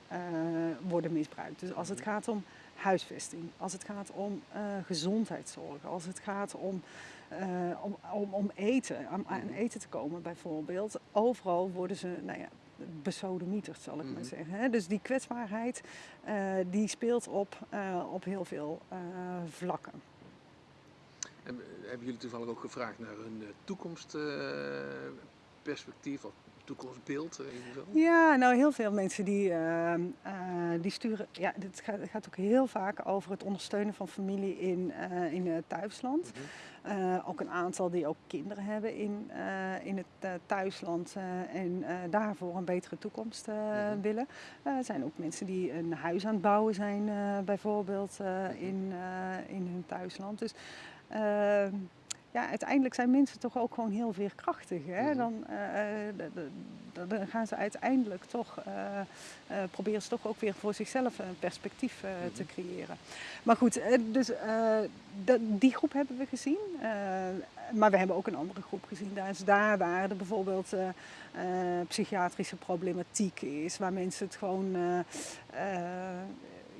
[SPEAKER 2] worden misbruikt. Dus als het gaat om huisvesting, als het gaat om gezondheidszorg, als het gaat om, om, om, om, eten, aan, aan, eten te komen bijvoorbeeld, overal worden ze, nou ja, besodemieterd, zal ik mm. maar mhm. zeggen. Dus die kwetsbaarheid uh, die speelt op, uh, op heel veel uh, vlakken.
[SPEAKER 1] En hebben jullie toevallig ook gevraagd naar hun toekomstperspectief of toekomstbeeld?
[SPEAKER 2] Ja, nou heel veel mensen die, die sturen. Ja, het gaat, gaat, ook heel vaak over het ondersteunen van familie in, in het thuisland. Mm -hmm. Uh, ook een aantal die ook kinderen hebben in, uh, in het uh, thuisland en daarvoor een betere toekomst -hmm. willen. er zijn ook mensen die een huis aan het bouwen zijn, bijvoorbeeld in, in hun thuisland. Dus ehm, ja, uiteindelijk zijn mensen toch ook gewoon heel veerkrachtig. Hè? Dan, uh, dan gaan ze uiteindelijk toch, uh, proberen ze toch ook weer voor zichzelf een perspectief mm-hmm. te creëren. Maar goed, dus die groep hebben we gezien. maar we hebben ook een andere groep gezien. Daar is daar waar er bijvoorbeeld psychiatrische problematiek is, waar mensen het gewoon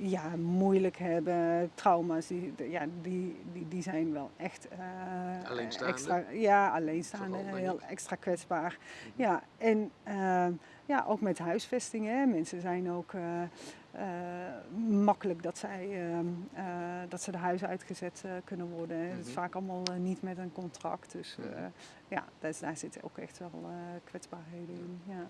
[SPEAKER 2] ja, moeilijk hebben, trauma's, die, ja, die, die, die zijn wel echt uh,
[SPEAKER 1] alleenstaande.
[SPEAKER 2] extra, ja, alleenstaande,
[SPEAKER 1] Vooral,
[SPEAKER 2] heel extra kwetsbaar.
[SPEAKER 1] Mhm.
[SPEAKER 2] Ja, en uh, ja, ook met huisvesting. Hè. Mensen zijn ook uh, makkelijk dat, zij, ehm, dat ze de huis uitgezet kunnen worden. Mm -hmm. Het is vaak allemaal niet met een contract. Dus
[SPEAKER 1] Mhm.
[SPEAKER 2] ja, daar, daar zitten ook echt wel kwetsbaarheden in. Ja.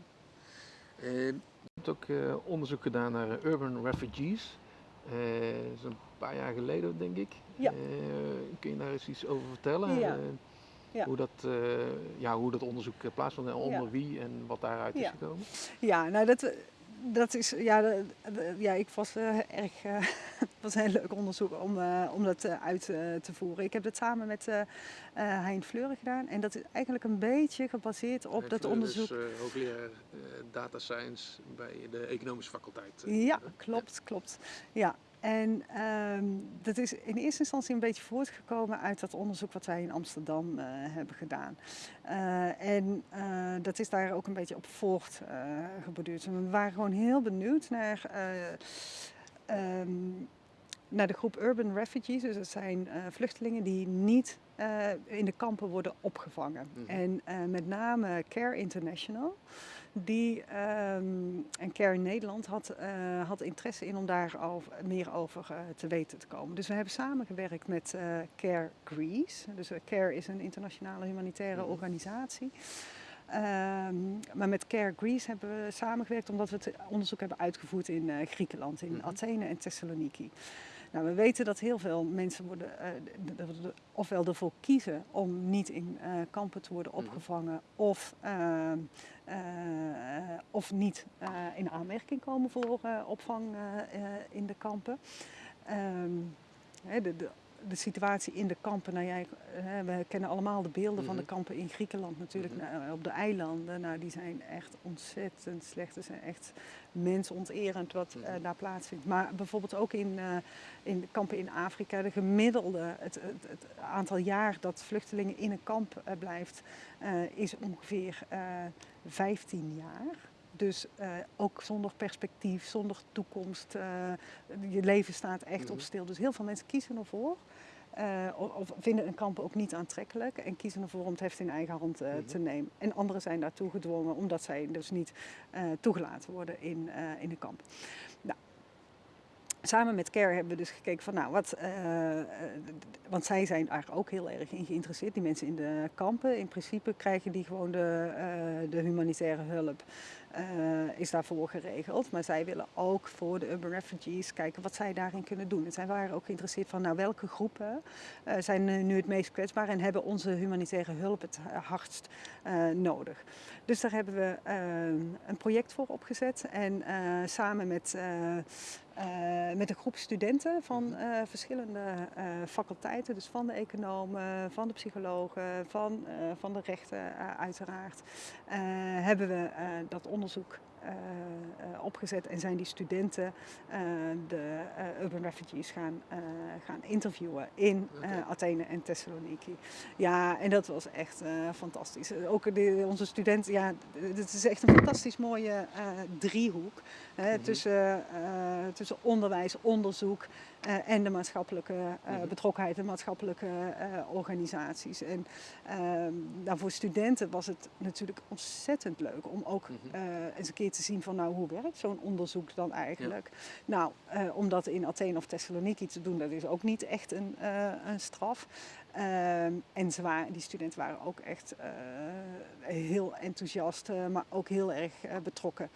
[SPEAKER 1] je hebt ook onderzoek gedaan naar urban refugees. Dat is een paar jaar geleden, denk ik.
[SPEAKER 2] Ja.
[SPEAKER 1] kun je daar eens iets over vertellen?
[SPEAKER 2] Ja.
[SPEAKER 1] Ja. Hoe, dat, ja, hoe dat onderzoek plaatsvond en onder
[SPEAKER 2] Ja.
[SPEAKER 1] wie en wat daaruit is
[SPEAKER 2] Ja.
[SPEAKER 1] gekomen?
[SPEAKER 2] Ja, nou dat, dat is, ja, ja ik was eh, erg, [LAUGHS] het was een heel leuk onderzoek om, eh, om dat uit te voeren. Ik heb dat samen met Hein Fleuren gedaan en dat is eigenlijk een beetje gebaseerd op dat onderzoek.
[SPEAKER 1] Dus, uh, hoogleraar uh, data science bij de economische faculteit. uh,
[SPEAKER 2] Ja,
[SPEAKER 1] uh,
[SPEAKER 2] klopt, klopt. Ja. En ehm, dat is in eerste instantie een beetje voortgekomen uit dat onderzoek wat wij in Amsterdam eh, hebben gedaan. Eh, en eh, dat is daar ook een beetje op. En we waren gewoon heel benieuwd naar, eh, ehm, naar de groep Urban Refugees. Dus dat zijn vluchtelingen die niet in de kampen worden opgevangen.
[SPEAKER 1] Mhm.
[SPEAKER 2] En met name Care International die ehm, en Care in Nederland had, eh, had interesse in om daar over, meer over eh, te weten te komen. Dus we hebben samengewerkt met eh, Care Greece. Dus Care is een internationale humanitaire
[SPEAKER 1] Mhm.
[SPEAKER 2] organisatie. Ehm, maar met Care Greece hebben we samengewerkt omdat we het onderzoek hebben uitgevoerd in Griekenland, in
[SPEAKER 1] Mhm.
[SPEAKER 2] Athene en Thessaloniki. Nou, we weten dat heel veel mensen worden, eh, ofwel ervoor kiezen om niet in eh, kampen te worden
[SPEAKER 1] Mhm.
[SPEAKER 2] opgevangen, of, eh, of niet in aanmerking komen voor opvang in de kampen. Ehm, de, de situatie in de kampen, nou jij, we kennen allemaal de beelden van de
[SPEAKER 1] Mhm.
[SPEAKER 2] kampen in Griekenland natuurlijk,
[SPEAKER 1] Mhm.
[SPEAKER 2] nou, op de eilanden. Nou, die zijn echt ontzettend slecht. Ze zijn echt mensonterend wat eh,
[SPEAKER 1] Mhm.
[SPEAKER 2] daar plaatsvindt. Maar bijvoorbeeld ook in, eh, in de kampen in Afrika, de gemiddelde, het, het, het aantal jaar dat vluchtelingen in een kamp eh, blijft, is ongeveer eh 15 jaar. Dus eh, ook zonder perspectief, zonder toekomst. eh, je leven staat echt
[SPEAKER 1] Mhm.
[SPEAKER 2] op stil. Dus heel veel mensen kiezen ervoor. eh, of, vinden een kamp ook niet aantrekkelijk en kiezen ervoor om het heft in eigen hand
[SPEAKER 1] Mhm.
[SPEAKER 2] te nemen. En anderen zijn daartoe gedwongen omdat zij dus niet toegelaten worden in, in de kamp. Nou, samen met CARE hebben we dus gekeken van nou wat, eh, eh, want zij zijn daar ook heel erg in geïnteresseerd, die mensen in de kampen. In principe krijgen die gewoon de, eh, de humanitaire hulp. is daarvoor geregeld. Maar zij willen ook voor de urban refugees kijken wat zij daarin kunnen doen. En zij waren ook geïnteresseerd van nou, welke groepen zijn nu het meest kwetsbaar en hebben onze humanitaire hulp het hardst nodig. Dus daar hebben we eh, een project voor opgezet en samen met, eh, met een groep studenten van eh, verschillende eh, faculteiten, dus van de economen, van de psychologen, van, van de rechten uiteraard, hebben we dat onderzoek opgezet en zijn die studenten eh, de eh, urban refugees gaan, eh, gaan interviewen in eh. Athene en Thessaloniki. Ja, en dat was echt eh, fantastisch. Ook de, onze studenten, ja, het is echt een fantastisch mooie eh, driehoek hè,
[SPEAKER 1] Mhm.
[SPEAKER 2] tussen, eh, tussen onderwijs, onderzoek eh, en de maatschappelijke eh,
[SPEAKER 1] Mhm.
[SPEAKER 2] betrokkenheid en maatschappelijke eh, organisaties. En ehm, nou, voor studenten was het natuurlijk ontzettend leuk om ook
[SPEAKER 1] Mhm.
[SPEAKER 2] eens een keer te zien van nou hoe werkt zo'n onderzoek dan eigenlijk. Nou, om dat in Athene of Thessaloniki te doen, dat is ook niet echt een, een straf. Ehm, en ze waren, die studenten waren ook echt heel enthousiast, maar ook heel erg betrokken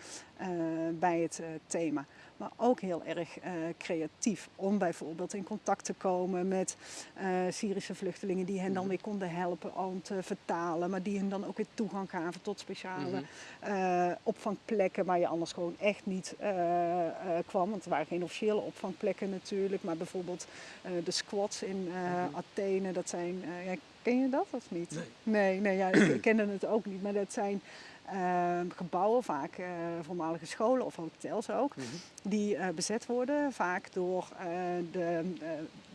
[SPEAKER 2] bij het eh, thema. Maar ook heel erg eh, creatief om bijvoorbeeld in contact te komen met eh, Syrische vluchtelingen die hen dan
[SPEAKER 1] Mhm.
[SPEAKER 2] weer konden helpen om te vertalen, maar die hen dan ook weer toegang gaven tot speciale
[SPEAKER 1] Mhm.
[SPEAKER 2] eh, opvangplekken waar je anders gewoon echt niet eh, eh, kwam. Want er waren geen officiële opvangplekken natuurlijk, maar bijvoorbeeld eh, de squats in eh,
[SPEAKER 1] Mhm.
[SPEAKER 2] Athene, dat zijn, eh, ken je dat of niet?
[SPEAKER 1] Nee.
[SPEAKER 2] Nee, nee ja, ik [CLEARS THROAT] kende het ook niet, maar dat zijn eh, gebouwen, vaak eh, voormalige scholen of hotels ook,
[SPEAKER 1] Mhm.
[SPEAKER 2] die eh, bezet worden, vaak door eh, de,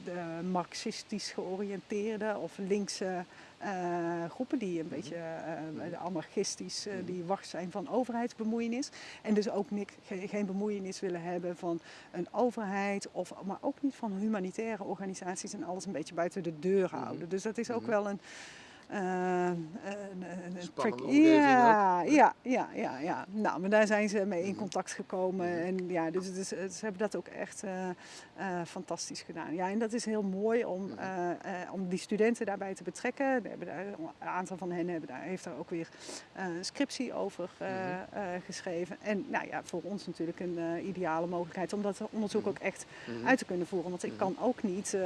[SPEAKER 2] de marxistisch georiënteerde of linkse groepen die een beetje uh, anarchistisch, die wacht zijn van overheidsbemoeienis. En dus ook niks, geen bemoeienis willen hebben van een overheid, of, maar ook niet van humanitaire organisaties en alles een beetje buiten de deur mhm. houden. Dus dat is ook mhm. wel een
[SPEAKER 1] uh,
[SPEAKER 2] ja, ja, ja, ja, ja. Nou, maar daar zijn ze mee in mhm. contact gekomen. Mhm. En ja, dus, dus, ze hebben dat ook echt fantastisch gedaan. Ja, en dat is heel mooi om, mhm. om die studenten daarbij te betrekken. Hebben daar, een aantal van hen hebben daar, heeft daar ook weer een scriptie over geschreven. En nou ja, voor ons natuurlijk een ideale mogelijkheid om dat onderzoek ook echt uit te kunnen voeren. Want ik kan ook niet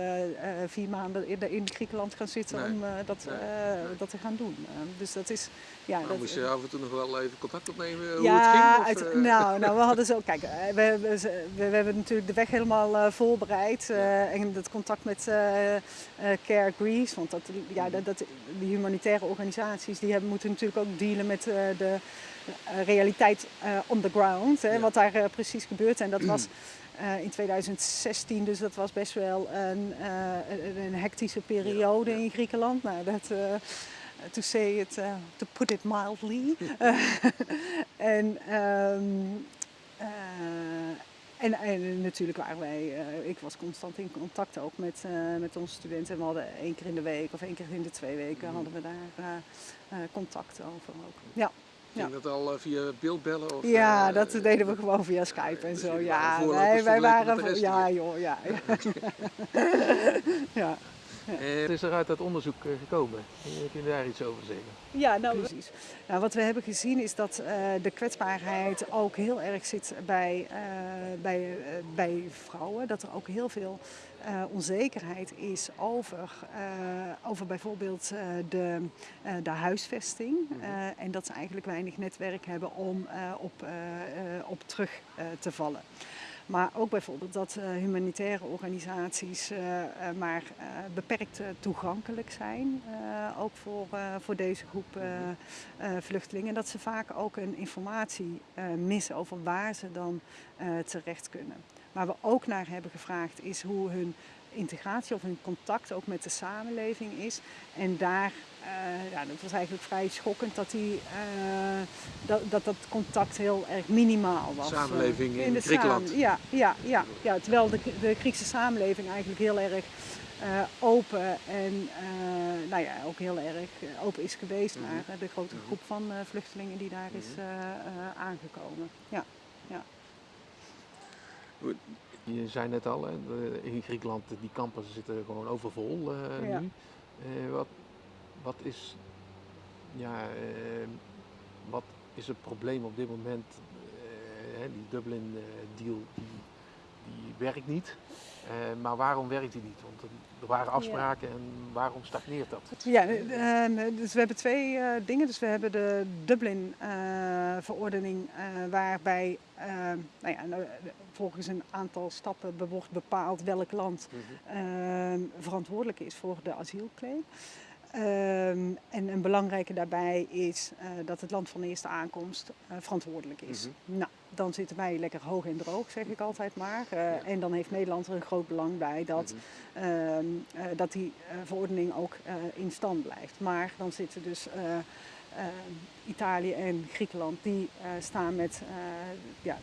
[SPEAKER 2] vier maanden in, in Griekenland gaan zitten om dat... Eh, dat te gaan doen. Eh, dus dat is...
[SPEAKER 1] Ja, nou, dat, moest je af en toe nog wel even contact opnemen hoe
[SPEAKER 2] ja,
[SPEAKER 1] het ging?
[SPEAKER 2] Of, nou, nou, we [LAUGHS] hadden zo... Kijk, we, we, we, we hebben natuurlijk de weg helemaal voorbereid. en het contact met Care Greece. Want dat, ja, dat, dat, die humanitaire organisaties die hebben, moeten natuurlijk ook dealen met de realiteit on the ground. Hè, Wat daar precies gebeurt. En dat was... [CLEARS THROAT] Uh, in 2016, dus dat was best wel een, uh, een hectische periode in Griekenland. Nou, dat, uh, to say it, to put it mildly. [LAUGHS] en, um, en, en, natuurlijk waren wij, ik was constant in contact ook met, met onze studenten. We hadden één keer in de week of één keer in de twee weken mm. hadden we daar contact over ook. Ja.
[SPEAKER 1] Ging dat al eh, via beeldbellen? Of,
[SPEAKER 2] ja, uh, dat deden we gewoon via Skype en dus zo. Ja, wij, wij waren. Ja, joh, ja.
[SPEAKER 1] ja. [LAUGHS] [LAUGHS] [LAUGHS] Het is er uit dat onderzoek eh, gekomen. Kun je daar iets over zeggen?
[SPEAKER 2] Ja, nou precies. Nou, wat we hebben gezien is dat uh, de kwetsbaarheid ook heel erg zit bij, uh, bij, uh, bij vrouwen. Dat er ook heel veel onzekerheid is over, over bijvoorbeeld de, de huisvesting. Mhm. en dat ze eigenlijk weinig netwerk hebben om op, op terug te vallen. Maar ook bijvoorbeeld dat uh, humanitaire organisaties uh, maar uh, beperkt toegankelijk zijn, ook voor, voor deze groep vluchtelingen. Dat ze vaak ook een informatie missen over waar ze dan terecht kunnen. Waar we ook naar hebben gevraagd is hoe hun integratie of hun contact ook met de samenleving is. En daar, uh, ja, dat was eigenlijk vrij schokkend dat, die, uh, dat, dat dat contact heel erg minimaal was.
[SPEAKER 1] Samenleving in, in Griekenland.
[SPEAKER 2] ja, ja, ja, ja, terwijl de, de Griekse samenleving eigenlijk heel erg uh, open en nou ja, ook heel erg open is geweest mm naar de grote mhm. groep van vluchtelingen die daar is mhm. aangekomen. Ja, ja.
[SPEAKER 1] Je zei net al, hè, in Griekenland, die kampen zitten gewoon overvol uh, ja. nu. Uh, wat, wat, is, ja, uh, wat is het probleem op dit moment? Hè, die Dublin-deal die, die werkt niet. maar waarom werkt die niet? Want er waren afspraken en waarom stagneert dat?
[SPEAKER 2] Ja, dus we hebben twee dingen. Dus we hebben de Dublin-verordening waarbij nou ja, nou, volgens een aantal stappen wordt bepaald welk land uh, verantwoordelijk is voor de asielclaim. Um, en een belangrijke daarbij is uh, dat het land van eerste aankomst uh, verantwoordelijk is. Mm-hmm. Nou, dan zitten wij lekker hoog en droog, zeg ik altijd maar. Uh, ja. En dan heeft Nederland er een groot belang bij dat, mm-hmm. dat die verordening ook in stand blijft. Maar dan zitten dus Italië en Griekenland, die staan met ja,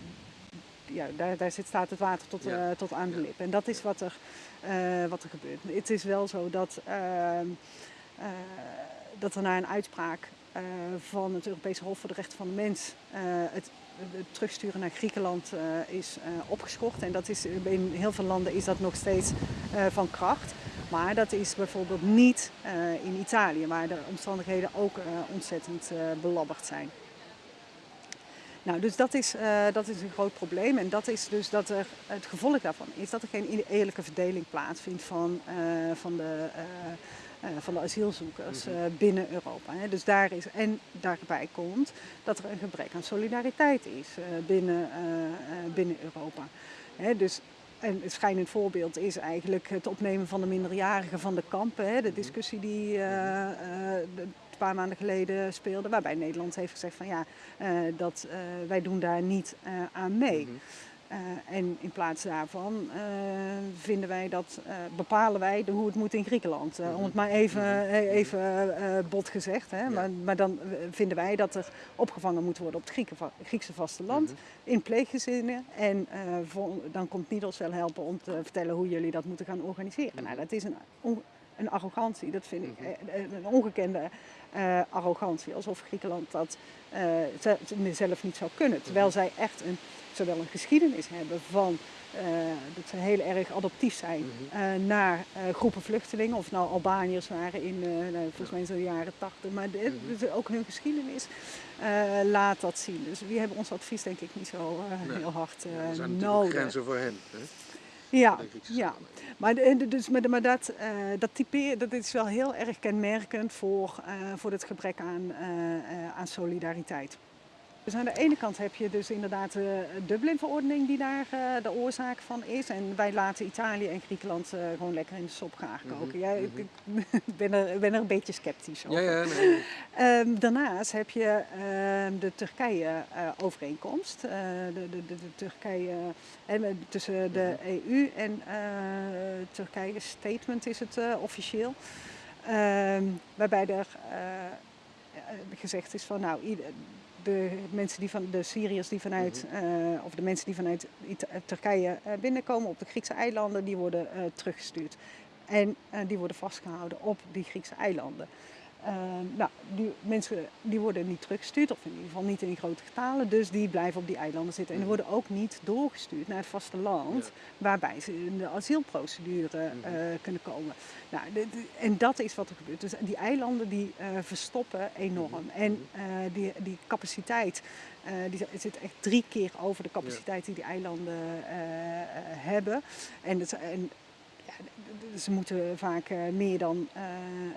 [SPEAKER 2] ja, daar, daar zit, staat het water tot, uh, tot aan de lip. En dat is wat er, uh, wat er gebeurt. Het is wel zo dat, uh, dat er na een uitspraak van het Europese Hof voor de Rechten van de Mens het, het terugsturen naar Griekenland is opgeschort. En dat is, in heel veel landen is dat nog steeds van kracht. Maar dat is bijvoorbeeld niet in Italië, waar de omstandigheden ook ontzettend belabberd zijn. Nou, dus dat is, dat is een groot probleem. En dat is dus dat er, het gevolg daarvan is dat er geen eerlijke verdeling plaatsvindt van, van, de, van de asielzoekers mhm. binnen Europa. Dus daar is, en daarbij komt dat er een gebrek aan solidariteit is binnen, binnen Europa. Dus en het schijnend voorbeeld is eigenlijk het opnemen van de minderjarigen van de kampen. Hè. De mhm. discussie die de, paar maanden geleden speelde, waarbij Nederland heeft gezegd van ja, uh, dat, wij doen daar niet aan mee. Mm en in plaats daarvan vinden wij dat, bepalen wij de, hoe het moet in Griekenland. Om het maar even,
[SPEAKER 1] Mhm.
[SPEAKER 2] even bot gezegd. Hè?
[SPEAKER 1] Ja.
[SPEAKER 2] Maar, maar dan vinden wij dat er opgevangen moet worden op het Grieken, Griekse vasteland
[SPEAKER 1] Mhm.
[SPEAKER 2] in pleeggezinnen. En eh, vol- dan komt Nidos wel helpen om te vertellen hoe jullie dat moeten gaan organiseren.
[SPEAKER 1] Mhm.
[SPEAKER 2] Nou, dat is een, een arrogantie, dat vind ik
[SPEAKER 1] Mhm.
[SPEAKER 2] eh, een ongekende eh, arrogantie. Alsof Griekenland dat eh, ze zelf niet zou kunnen. Terwijl
[SPEAKER 1] Mhm.
[SPEAKER 2] zij echt een, zowel een geschiedenis hebben van eh, dat ze heel erg adoptief zijn
[SPEAKER 1] Mhm.
[SPEAKER 2] eh, naar eh, groepen vluchtelingen. Of nou Albaniërs waren in, eh, nou, volgens mij in de jaren tachtig. Maar de- dus ook hun geschiedenis eh, laat dat zien. Dus we hebben ons advies denk ik niet zo eh, heel hard eh,
[SPEAKER 1] Ja, er zijn
[SPEAKER 2] nodig.
[SPEAKER 1] grenzen voor hen. Hè?
[SPEAKER 2] Ja, ja. Maar, dus, maar, dat, eh dat typeer, dat is wel heel erg kenmerkend voor, eh, voor het gebrek aan, eh, aan solidariteit. Dus aan de ene kant heb je dus inderdaad de Dublin-verordening die daar eh, de oorzaak van is. En wij laten Italië en Griekenland eh, gewoon lekker in de sop gaar
[SPEAKER 1] Mhm,
[SPEAKER 2] koken. Ja, ik,
[SPEAKER 1] mhm.
[SPEAKER 2] ik ben, er, ben er een beetje sceptisch over.
[SPEAKER 1] Ja, ja, nee.
[SPEAKER 2] Ehm, daarnaast heb je ehm, de Turkije-overeenkomst. Eh, de, de, de, de Turkije, eh, tussen de EU en eh, Turkije statement is het eh, officieel. Ehm, waarbij er eh, eh, gezegd is van nou, ieder- de mensen die van de Syriërs die vanuit, eh, of de mensen die vanuit Turkije eh, binnenkomen op de Griekse eilanden, die worden eh, teruggestuurd. En die worden vastgehouden op die Griekse eilanden. Eh, nou, die mensen die worden niet teruggestuurd, of in ieder geval niet in grote getalen, dus die blijven op die eilanden zitten. En die worden ook niet doorgestuurd naar het vasteland,
[SPEAKER 1] Ja.
[SPEAKER 2] waarbij ze in de asielprocedure eh,
[SPEAKER 1] Mhm.
[SPEAKER 2] kunnen komen. Nou, en dat is wat er gebeurt. Dus die eilanden die eh, verstoppen enorm.
[SPEAKER 1] Mhm.
[SPEAKER 2] En eh, die, die capaciteit die zit echt drie keer over de capaciteit die die eilanden hebben. En, dat, en ze moeten vaak eh, meer dan eh,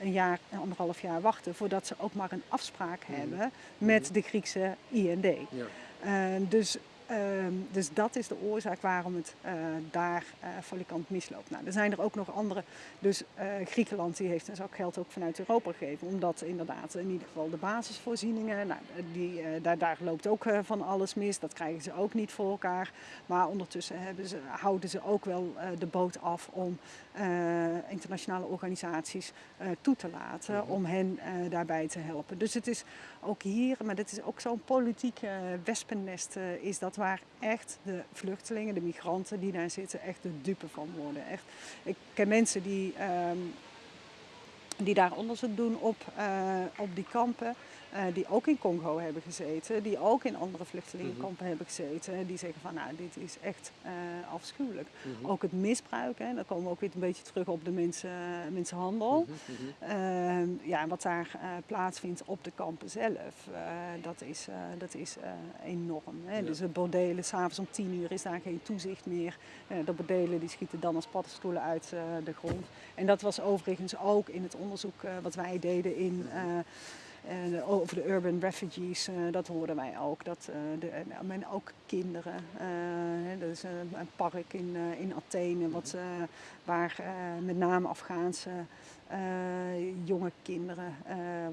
[SPEAKER 2] een jaar, een anderhalf jaar wachten voordat ze ook maar een afspraak
[SPEAKER 1] Mhm.
[SPEAKER 2] hebben met
[SPEAKER 1] Mhm.
[SPEAKER 2] de Griekse IND.
[SPEAKER 1] Ja.
[SPEAKER 2] Ehm, dus, ehm, dus dat is de oorzaak waarom het eh, daar eh valikant misloopt. Nou, er zijn er ook nog andere. Dus eh, Griekenland die heeft dus ook geld ook vanuit Europa gegeven. Omdat inderdaad in ieder geval de basisvoorzieningen, nou, die, eh, daar, daar loopt ook eh, van alles mis. Dat krijgen ze ook niet voor elkaar. Maar ondertussen ze, houden ze ook wel eh, de boot af om eh, internationale organisaties eh, toe te laten.
[SPEAKER 1] Mhm.
[SPEAKER 2] Om hen eh, daarbij te helpen. Dus het is ook hier, maar dit is ook zo'n politiek eh, wespennest, eh, is dat waar echt de vluchtelingen, de migranten die daar zitten, echt de dupe van worden. Echt, ik ken mensen die, ehm, die daar onderzoek doen op, eh, op die kampen, eh, die ook in Congo hebben gezeten, die ook in andere vluchtelingenkampen hebben gezeten, die zeggen van nou, dit is echt eh, afschuwelijk.
[SPEAKER 1] Mhm.
[SPEAKER 2] Ook het misbruik, hè, dan komen we ook weer een beetje terug op de mensen, mensenhandel.
[SPEAKER 1] Mhm, mhm.
[SPEAKER 2] Ehm, ja, wat daar plaatsvindt op de kampen zelf, dat is, dat is enorm. Hè?
[SPEAKER 1] Ja.
[SPEAKER 2] Dus de bordelen, s'avonds om tien uur is daar geen toezicht meer. De bordelen die schieten dan als paddenstoelen uit de grond. En dat was overigens ook in het onderzoek eh, wat wij deden in... eh, eh, over de urban refugees, dat hoorden wij ook. Dat, de, en, en ook kinderen. er is een, een park in, in Athene wat, waar met name Afghaanse jonge kinderen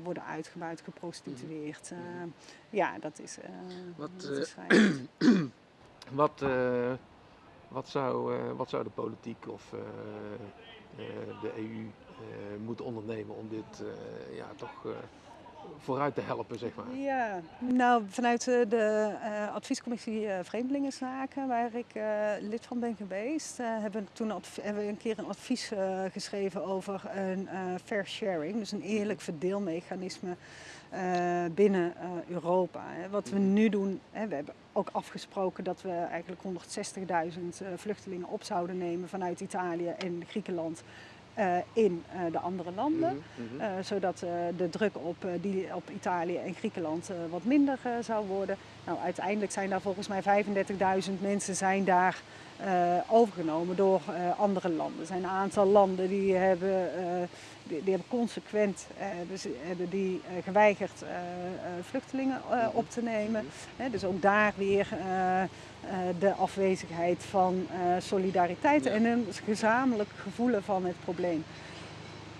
[SPEAKER 2] worden uitgebuit, geprostitueerd.
[SPEAKER 1] Mhm.
[SPEAKER 2] ja, dat is,
[SPEAKER 1] Wat,
[SPEAKER 2] dat is. [CLEARS THROAT]
[SPEAKER 1] Wat, wat, zou, wat zou de politiek of de EU eh, moeten ondernemen om dit eh, ja, toch eh, vooruit te helpen, zeg maar?
[SPEAKER 2] Ja, nou vanuit eh, de eh, adviescommissie eh, Vreemdelingenzaken, waar ik eh, lid van ben geweest, eh, hebben, toen hebben we een keer een advies eh, geschreven over een eh, fair sharing, dus een eerlijk verdeelmechanisme eh, binnen eh, Europa. Hè. Wat we nu doen, hè, we hebben ook afgesproken dat we eigenlijk 160.000 eh, vluchtelingen op zouden nemen vanuit Italië en Griekenland eh, in eh, de andere landen.
[SPEAKER 1] Mhm, mhm.
[SPEAKER 2] Zodat de druk op, die, op Italië en Griekenland wat minder zou worden. Nou, uiteindelijk zijn daar volgens mij 35.000 mensen zijn daar overgenomen door andere landen. Er zijn een aantal landen die hebben, die, die hebben consequent eh, ze- hebben die, eh, geweigerd eh, eh, vluchtelingen eh,
[SPEAKER 1] Mhm.
[SPEAKER 2] op te nemen.
[SPEAKER 1] Mhm.
[SPEAKER 2] Dus ook daar weer eh, eh, de afwezigheid van eh, solidariteit en een gezamenlijk gevoelen van het probleem.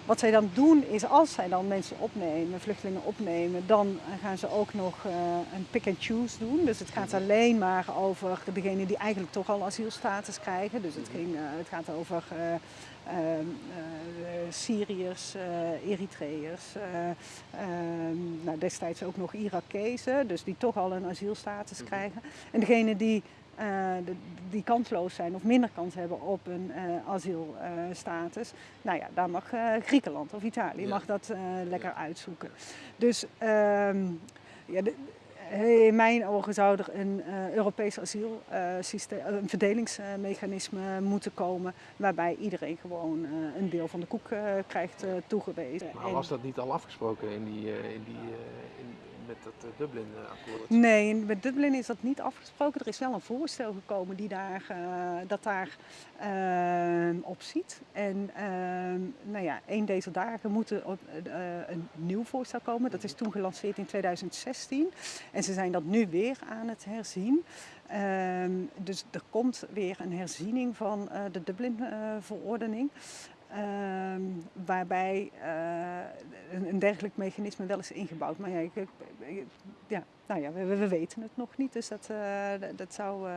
[SPEAKER 2] Wat zij dan doen is als zij dan mensen opnemen, vluchtelingen opnemen, dan gaan ze ook nog uh, een pick and choose doen. Dus het gaat alleen maar over degenen die eigenlijk toch al asielstatus krijgen. Dus het, ging, uh, het gaat over uh, Syriërs, Eritreërs, nou, destijds ook nog Irakezen, dus die toch al een asielstatus mhm. krijgen. En degenen die uh, die kansloos zijn of minder kans hebben op een uh, asielstatus. nou ja, daar mag uh, Griekenland of Italië mag dat lekker uitzoeken. Dus ehm, ja, de, in mijn ogen zou er een Europees asielsysteem, een verdelingsmechanisme moeten komen waarbij iedereen gewoon een deel van de koek krijgt toegewezen.
[SPEAKER 1] Maar was dat niet al afgesproken in die, in die in met het eh, Dublin-akkoord?
[SPEAKER 2] Nee, met Dublin is dat niet afgesproken. Er is wel een voorstel gekomen die daar, uh, dat daar op ziet. En ehm, nou ja, een deze dagen moet er een nieuw voorstel komen. Dat is toen gelanceerd in 2016. En ze zijn dat nu weer aan het herzien. Ehm, dus er komt weer een herziening van de Dublin-verordening. Ehm, waarbij uh, een, dergelijk mechanisme wel is ingebouwd. Maar ja, ik, ja, nou ja we, we, weten het nog niet, dus dat, uh, dat zou uh,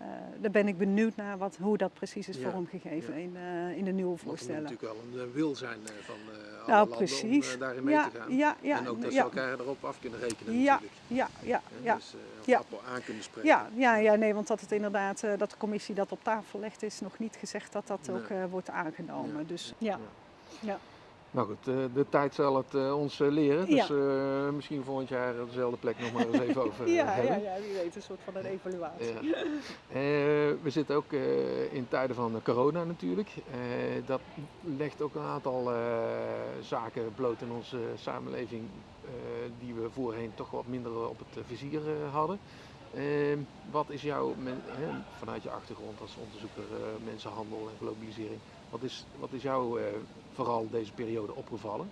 [SPEAKER 2] uh, daar ben ik benieuwd naar wat, hoe dat precies is vormgegeven in, uh, in de nieuwe voorstellen.
[SPEAKER 1] Er moet natuurlijk wel een wil zijn van alle nou, landen precies. om daarin mee
[SPEAKER 2] ja,
[SPEAKER 1] te gaan.
[SPEAKER 2] Ja, ja,
[SPEAKER 1] en ook dat ze elkaar erop af kunnen rekenen
[SPEAKER 2] ja,
[SPEAKER 1] natuurlijk.
[SPEAKER 2] Ja, ja, ja.
[SPEAKER 1] Dus ja. aan kunnen spreken.
[SPEAKER 2] Ja, ja, ja, nee, want dat het inderdaad, dat de commissie dat op tafel legt, is nog niet gezegd dat dat ook wordt aangenomen. Dus ja. ja.
[SPEAKER 1] Nou goed, de, de tijd zal het uh, ons uh, leren. Dus uh, misschien volgend jaar dezelfde plek nog maar eens even [LAUGHS] over
[SPEAKER 2] ja,
[SPEAKER 1] hebben.
[SPEAKER 2] Ja, ja, wie weet, een soort van een evaluatie.
[SPEAKER 1] Ja. we zitten ook in tijden van corona natuurlijk. dat legt ook een aantal zaken bloot in onze samenleving die we voorheen toch wat minder op het vizier hadden. wat is jouw, vanuit je achtergrond als onderzoeker mensenhandel en globalisering, wat is, wat is jouw vooral deze periode opgevallen?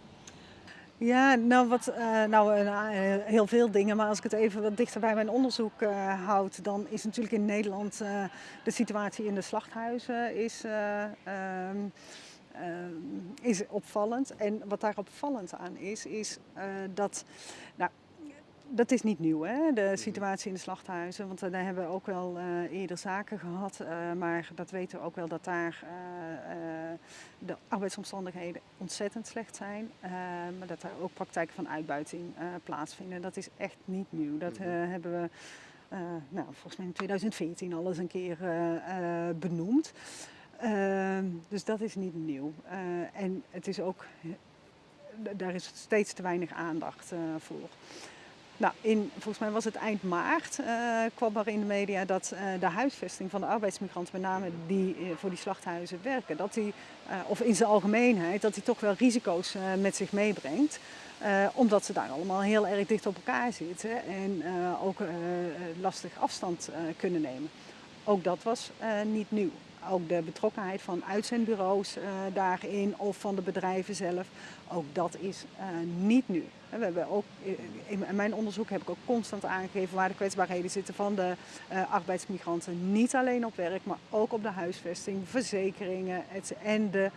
[SPEAKER 2] Ja, nou, wat, uh, nou uh, heel veel dingen. Maar als ik het even wat dichter bij mijn onderzoek houd, dan is natuurlijk in Nederland de situatie in de slachthuizen is, ehm, is opvallend. En wat daar opvallend aan is, is dat nou, dat is niet nieuw, hè? de situatie in de slachthuizen. Want daar hebben we ook wel uh, eerder zaken gehad. Uh, maar dat weten we ook wel dat daar de arbeidsomstandigheden ontzettend slecht zijn. maar dat daar ook praktijken van uitbuiting plaatsvinden. Dat is echt niet nieuw. Dat mhm. hebben we nou, volgens mij in 2014 al eens een keer benoemd. Ehm, dus dat is niet nieuw. en het is ook, daar is steeds te weinig aandacht voor. Nou, in, volgens mij was het eind maart uh, kwam er in de media dat uh, de huisvesting van de arbeidsmigranten, met name die uh, voor die slachthuizen werken, dat die, of in zijn algemeenheid, dat die toch wel risico's met zich meebrengt. omdat ze daar allemaal heel erg dicht op elkaar zitten en ook lastig afstand kunnen nemen. Ook dat was niet nieuw ook de betrokkenheid van uitzendbureaus daarin of van de bedrijven zelf, ook dat is niet nu. We hebben ook, in mijn onderzoek heb ik ook constant aangegeven waar de kwetsbaarheden zitten van de uh, arbeidsmigranten. Niet alleen op werk, maar ook op de huisvesting, verzekeringen en de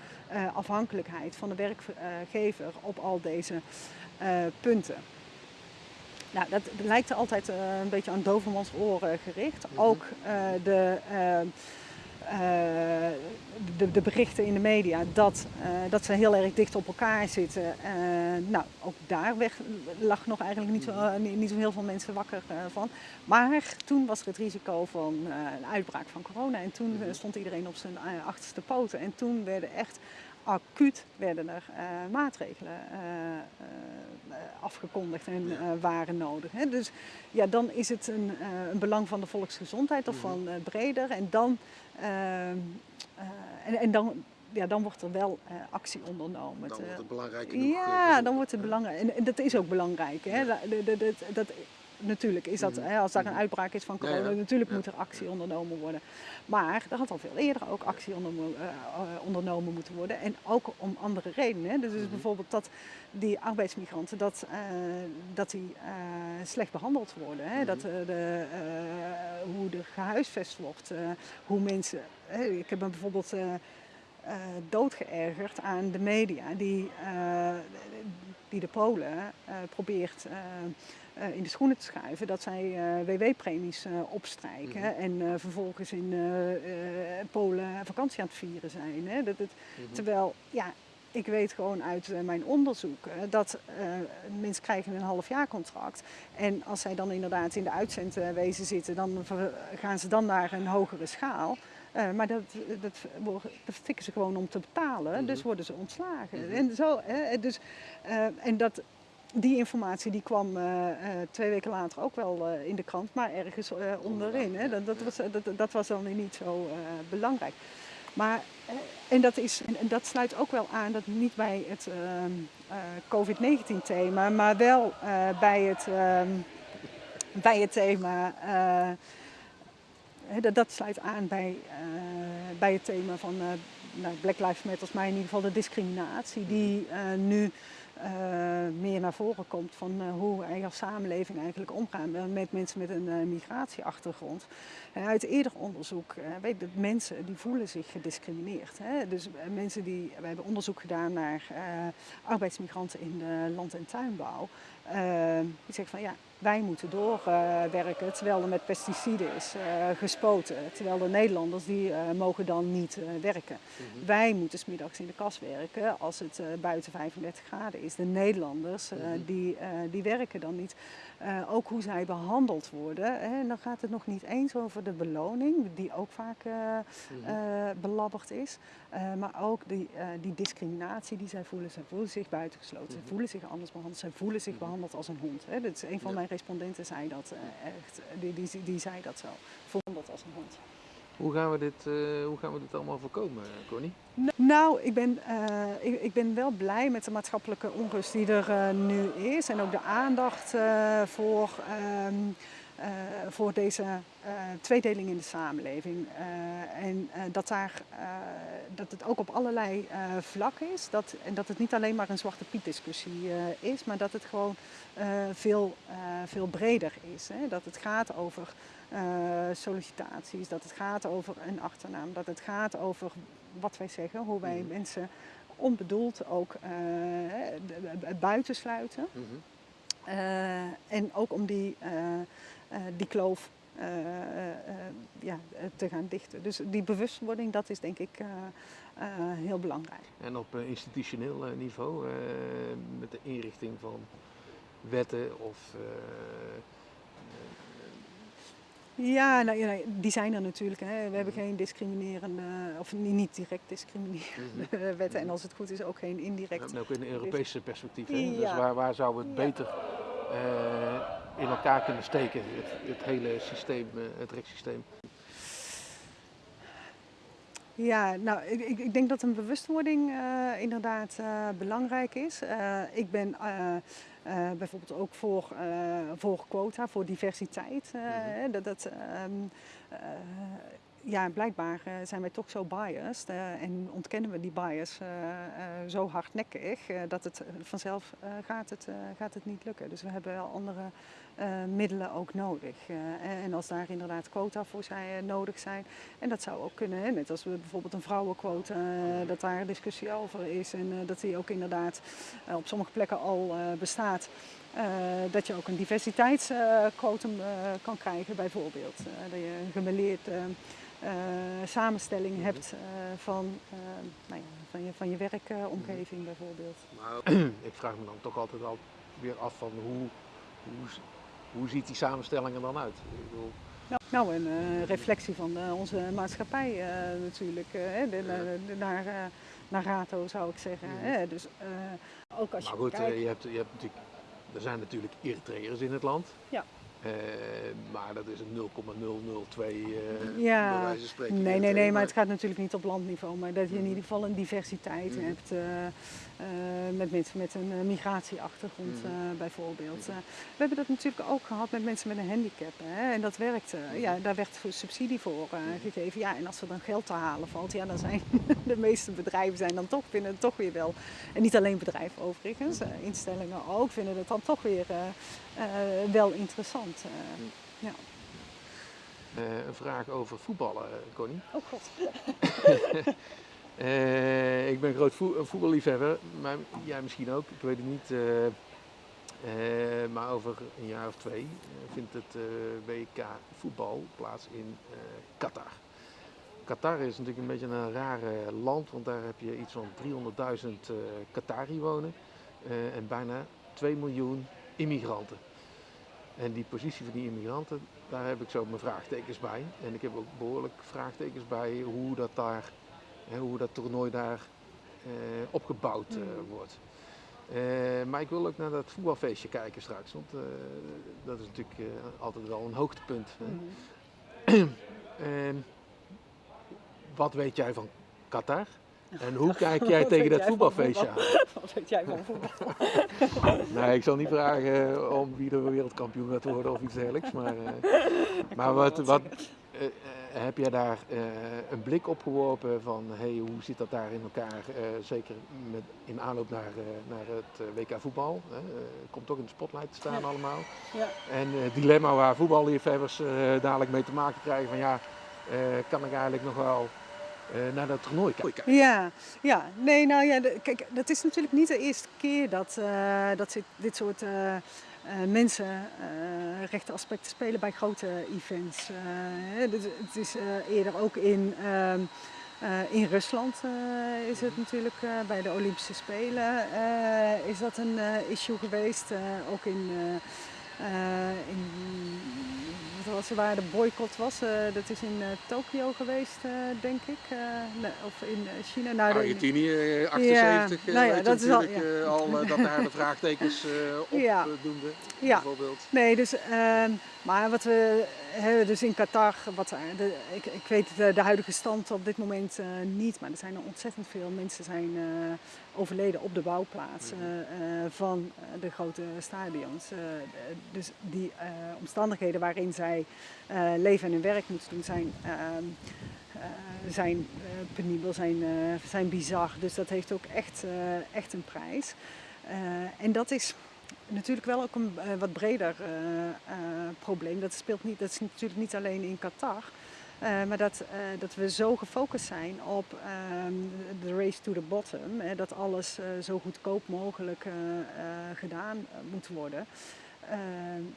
[SPEAKER 2] afhankelijkheid van de werkgever op al deze punten. Nou, dat lijkt altijd een beetje aan dovermans oren gericht. Mhm. Ook de de, de, berichten in de media dat, uh, dat ze heel erg dicht op elkaar zitten. Uh, nou, ook daar weg, lag nog eigenlijk niet zo, niet, niet zo heel veel mensen wakker van. Maar toen was er het risico van een uitbraak van corona en toen mhm. stond iedereen op zijn achterste poten. En toen werden echt acuut werden er maatregelen afgekondigd en waren nodig. Hè. Dus ja, dan is het een, een belang van de volksgezondheid of mhm. van breder. En dan eh, en, en dan, ja, dan wordt er wel uh, actie ondernomen.
[SPEAKER 1] Dan wordt het belangrijk
[SPEAKER 2] genoeg. Ja, dan wordt het belangrijk. En, en, dat is ook belangrijk. Hè? Ja. Dat, dat, dat, natuurlijk is dat, mm. hè, als daar een mhm. uitbraak is van corona, ja, ja. natuurlijk moet er actie ondernomen worden. Maar er had al veel eerder ook actie ondernomen, uh, ondernomen moeten worden. En ook om andere redenen. Hè. Dus, -hmm. bijvoorbeeld dat die arbeidsmigranten dat, uh, dat die, uh, slecht behandeld worden. Hè. Dat, de, hoe er gehuisvest wordt. hoe mensen. ik heb bijvoorbeeld uh, doodgeërgerd aan de media die, die de Polen probeert in de schoenen te schuiven dat zij WW-premies opstrijken mhm. en vervolgens in Polen vakantie aan het vieren zijn. Hè? Dat, mhm. Terwijl, ja, ik weet gewoon uit mijn onderzoek dat uh, mensen krijgen een halfjaarcontract. En als zij dan inderdaad in de uitzendwezen zitten, dan gaan ze dan naar een hogere schaal. Uh, maar dat, dat, dat fikken ze gewoon om te betalen, mhm. dus worden ze ontslagen. Mm -hmm. En, zo, dus, en dat, die informatie die kwam twee weken later ook wel in de krant, maar ergens onderin. Hè. Dat, dat, was, dat, dat was dan niet zo belangrijk. Maar, eh, en, dat is, en dat sluit ook wel aan, dat niet bij het ehm, eh, COVID-19 thema, maar wel bij, het, ehm, bij het thema, dat, dat sluit aan bij, bij het thema van nou, Black Lives Matter, maar in ieder geval de discriminatie die nu meer naar voren komt van uh, hoe wij als samenleving eigenlijk omgaan met mensen met een uh, migratieachtergrond. uit eerder onderzoek weet dat mensen die voelen zich gediscrimineerd. Hè? Dus mensen die, wij hebben onderzoek gedaan naar arbeidsmigranten in de land- en tuinbouw. Die zeggen van ja, wij moeten doorwerken terwijl er met pesticiden is uh, gespoten. Terwijl de Nederlanders die uh, mogen dan niet uh, werken. Mm Wij moeten smiddags in de kas werken als het buiten 35 graden is. De Nederlanders mm -hmm. die, die werken dan niet. Ook hoe zij behandeld worden. Hè, dan gaat het nog niet eens over de beloning, die ook vaak mm -hmm. belabberd is. maar ook die, die discriminatie die zij voelen. Zij voelen zich buitengesloten, -hmm. zij voelen zich anders behandeld, zij voelen zich mhm. behandeld als een hond. Hè. Dat is een van ja. mijn respondenten zei dat echt, die, die, die zei dat zo, vond dat als een hond.
[SPEAKER 1] Hoe gaan we dit, uh, hoe gaan we dit allemaal voorkomen, Connie?
[SPEAKER 2] Nou, ik ben, uh, ik, ben wel blij met de maatschappelijke onrust die er nu is en ook de aandacht voor. Uh, voor deze tweedeling in de samenleving. En dat, daar, dat het ook op allerlei vlakken is. Dat, en dat het niet alleen maar een zwarte piet discussie is, maar dat het gewoon veel, veel breder is. Hè? Dat het gaat over sollicitaties, dat het gaat over een achternaam, dat het gaat over wat wij zeggen, hoe wij mm. mensen onbedoeld ook buitensluiten. Mm -hmm. en ook om die eh, die kloof uh, ja, te gaan dichten. Dus die bewustwording, dat is denk ik heel belangrijk.
[SPEAKER 1] En op institutioneel niveau, met de inrichting van wetten of
[SPEAKER 2] ja, nou, ja, die zijn er natuurlijk. Hè. We hebben geen discriminerende, of niet direct discriminerende mhm. [LAUGHS] wetten. En als het goed is ook geen indirect.
[SPEAKER 1] Ja, ook in een Europese perspectief. Hè? Ja. Dus waar, waar zou het beter uh, in elkaar kunnen steken, het, het hele systeem, eh, het rechtssysteem.
[SPEAKER 2] Ja, nou, ik, ik, denk dat een bewustwording uh, inderdaad uh, belangrijk is. Uh, ik ben bijvoorbeeld ook voor, voor quota, voor diversiteit. Mm -hmm. dat, dat um, ja, blijkbaar zijn wij toch zo biased en ontkennen we die bias zo hardnekkig dat het vanzelf gaat, het, gaat het niet lukken. Dus we hebben wel andere middelen ook nodig. en als daar inderdaad quota voor zijn, nodig zijn, en dat zou ook kunnen, hè, net als we bijvoorbeeld een vrouwenquota, dat daar discussie over is en dat die ook inderdaad op sommige plekken al bestaat. dat je ook een diversiteitsquotum kan krijgen bijvoorbeeld. dat je een gemeleerd uh, samenstelling mhm. hebt uh, van, uh, nou ja, van, je, van je werkomgeving mm bijvoorbeeld.
[SPEAKER 1] Maar [CLEARS THROAT] ik vraag me dan toch altijd al weer af van hoe, hoe, hoe ziet die samenstelling er dan uit? Ik bedoel...
[SPEAKER 2] nou, nou, een reflectie van onze maatschappij natuurlijk, de, de, de, naar, naar RATO zou ik zeggen. Dus ook als
[SPEAKER 1] maar goed,
[SPEAKER 2] kijkt...
[SPEAKER 1] je, hebt, je hebt natuurlijk, er zijn natuurlijk Eritreërs in het land.
[SPEAKER 2] Ja.
[SPEAKER 1] Maar dat is een 0,002 uh,
[SPEAKER 2] ja.
[SPEAKER 1] bij wijze van spreken.
[SPEAKER 2] Nee, nee, nee, maar het gaat natuurlijk niet op landniveau. Maar dat je in ieder geval een diversiteit mm. hebt met mensen met een migratieachtergrond mm. bijvoorbeeld. we hebben dat natuurlijk ook gehad met mensen met een handicap. Hè? En dat werkte. Mm. Ja, daar werd subsidie voor gegeven. Ja, en als er dan geld te halen valt, ja, dan zijn [LAUGHS] de meeste bedrijven zijn dan toch, vinden het toch weer wel. En niet alleen bedrijven overigens, instellingen ook, vinden het dan toch weer wel interessant. Ja.
[SPEAKER 1] Uh, een vraag over voetballen, Connie.
[SPEAKER 2] Oh god. [LAUGHS]
[SPEAKER 1] Uh, ik ben een groot vo voetballiefhebber, maar jij misschien ook, ik weet het niet. Uh, maar over een jaar of twee vindt het WK voetbal plaats in Qatar. Qatar is natuurlijk een beetje een rare land, want daar heb je iets van 300.000 Qatari wonen en bijna 2 miljoen immigranten. En die positie van die immigranten, daar heb ik zo mijn vraagtekens bij. En ik heb ook behoorlijk vraagtekens bij hoe dat daar hoe dat toernooi daar uh, opgebouwd uh, wordt. Uh, maar ik wil ook naar dat voetbalfeestje kijken straks, want dat is natuurlijk altijd wel een hoogtepunt. Mm. [CLEARS THROAT] wat weet jij van Qatar? En hoe [LAUGHS] kijk jij tegen dat voetbalfeestje aan? [LAUGHS]
[SPEAKER 2] Wat weet jij van voetbal? [LAUGHS]
[SPEAKER 1] nee, ik zal niet vragen om wie er wereldkampioen gaat worden of iets dergelijks. Maar, maar wat, wat, heb jij daar uh, een blik op geworpen van hey, hoe zit dat daar in elkaar? Uh, zeker met, in aanloop naar, naar het WK voetbal. komt toch in de spotlight te staan
[SPEAKER 2] ja.
[SPEAKER 1] allemaal.
[SPEAKER 2] Ja.
[SPEAKER 1] En het dilemma waar voetballiefhebbers dadelijk mee te maken krijgen van ja, kan ik eigenlijk nog wel naar dat toernooi kijken.
[SPEAKER 2] Ja, ja. nee, nou ja, de, kijk, dat is natuurlijk niet de eerste keer dat, uh, dat dit soort uh, uh, mensenrechtenaspecten spelen bij grote events. Het, het, is eerder ook in, ehm, in Rusland is het natuurlijk bij de Olympische Spelen is dat een issue geweest. ook in, in was waar de boycott was. Uh, dat is in uh, Tokio geweest, uh, denk ik. Nee, of in China.
[SPEAKER 1] Nou, Argentinië, 78. Ja, nou ja, dat is al, ja. al dat daar de vraagtekens op [LAUGHS] ja. doende,
[SPEAKER 2] ja.
[SPEAKER 1] bijvoorbeeld.
[SPEAKER 2] Nee, dus, ehm, maar wat we hebben dus in Qatar, wat, de, ik, ik weet de, de, huidige stand op dit moment niet, maar er zijn er ontzettend veel mensen zijn overleden op de bouwplaatsen mm. van de grote stadions. dus die omstandigheden waarin zij leven en hun werk moeten doen zijn, uh, zijn penibel, zijn, zijn bizar. Dus dat heeft ook echt, echt een prijs. en dat is natuurlijk wel ook een wat breder probleem. Dat, speelt niet, dat is natuurlijk niet alleen in Qatar. Maar dat, dat we zo gefocust zijn op um, de race to the bottom, hè, dat alles zo goedkoop mogelijk gedaan moet worden,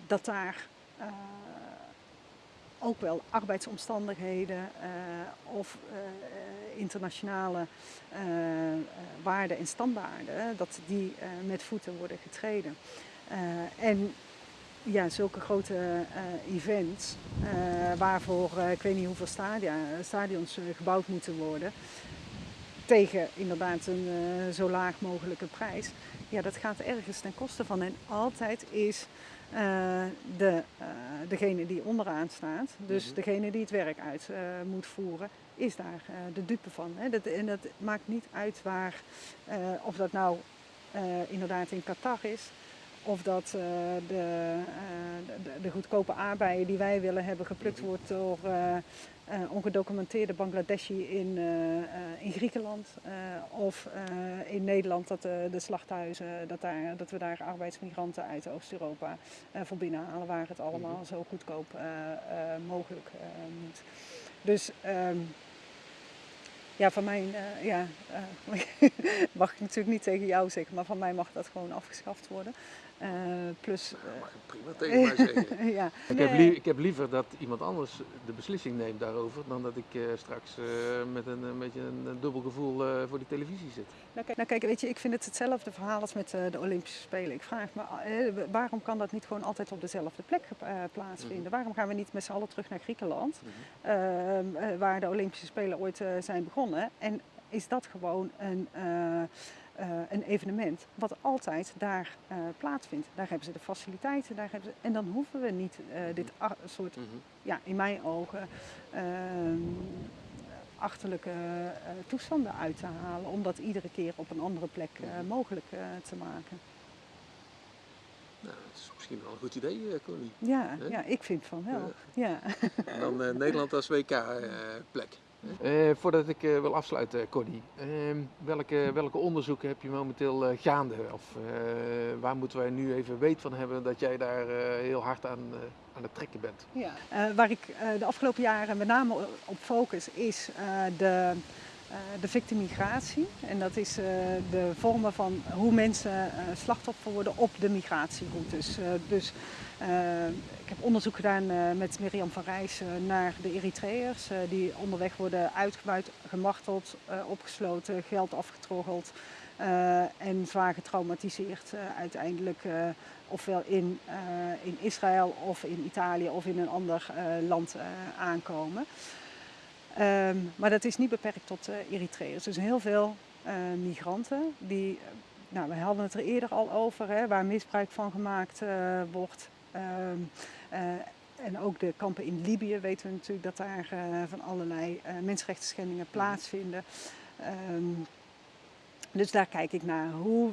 [SPEAKER 2] dat daar ook wel arbeidsomstandigheden of internationale waarden en standaarden, dat die met voeten worden getreden. En ja, zulke grote events, waarvoor ik weet niet hoeveel stadia, stadions gebouwd moeten worden, tegen inderdaad een zo laag mogelijke prijs, ja, dat gaat ergens ten koste van. En altijd is de, degene die onderaan staat, dus mm -hmm. degene die het werk uit moet voeren, is daar de dupe van. Hè. Dat, en dat maakt niet uit waar, of dat nou inderdaad in Qatar is, of dat de, de, de, goedkope aardbeien die wij willen hebben geplukt mhm. wordt door uh, ongedocumenteerde Bangladeshi in, in Griekenland of in Nederland dat de slachthuizen, dat, daar, dat we daar arbeidsmigranten uit Oost-Europa voor binnenhalen waar het allemaal -hmm. zo goedkoop mogelijk moet. Dus um, ja, van mij, ja, [LAUGHS] mag ik natuurlijk niet tegen jou zeggen, maar van mij mag dat gewoon afgeschaft worden. Uh, plus,
[SPEAKER 1] uh, mag je prima tegen mij zeggen. [LAUGHS]
[SPEAKER 2] ja.
[SPEAKER 1] ik, heb ik, heb liever dat iemand anders de beslissing neemt daarover dan dat ik uh, straks met een, een, beetje een, een dubbel gevoel voor die televisie zit.
[SPEAKER 2] Nou kijk, nou kijk, weet je, ik vind het hetzelfde verhaal als met de Olympische Spelen. Ik vraag me, waarom kan dat niet gewoon altijd op dezelfde plek plaatsvinden? Mm -hmm. Waarom gaan we niet met z'n allen terug naar Griekenland, mm -hmm. waar de Olympische Spelen ooit zijn begonnen? En is dat gewoon een uh, een evenement wat altijd daar uh, plaatsvindt. Daar hebben ze de faciliteiten, daar hebben ze, en dan hoeven we niet uh, dit soort, mm -hmm. ja, in mijn ogen, ehm, achterlijke toestanden uit te halen, om dat iedere keer op een andere plek mhm. mogelijk te maken.
[SPEAKER 1] Nou, dat is misschien wel een goed idee, Connie.
[SPEAKER 2] Ja, ja, ik vind van wel. Ja.
[SPEAKER 1] En dan [LAUGHS] Nederland als WK-plek. Uh, voordat ik uh, wil afsluiten, Cordy, uh, welke, welke onderzoeken heb je momenteel uh, gaande? Of waar moeten wij nu even weet van hebben dat jij daar heel hard aan, aan het trekken bent?
[SPEAKER 2] Ja, waar ik de afgelopen jaren met name op focus is de de victimigratie. En dat is de vormen van hoe mensen slachtoffer worden op de migratieroutes. dus ik heb onderzoek gedaan met Mirjam van Rijs naar de Eritreërs die onderweg worden uitgebuit, gemarteld, opgesloten, geld afgetroggeld. en zwaar getraumatiseerd uiteindelijk ofwel in, in Israël of in Italië of in een ander land aankomen. Ehm, maar dat is niet beperkt tot Eritreërs. Dus heel veel migranten die, eh, nou, we hadden het er eerder al over, hè, waar misbruik van gemaakt wordt. Ehm, en ook de kampen in Libië weten we natuurlijk dat daar van allerlei mensenrechten schendingen mhm. plaatsvinden. Um, dus daar kijk ik naar. Hoe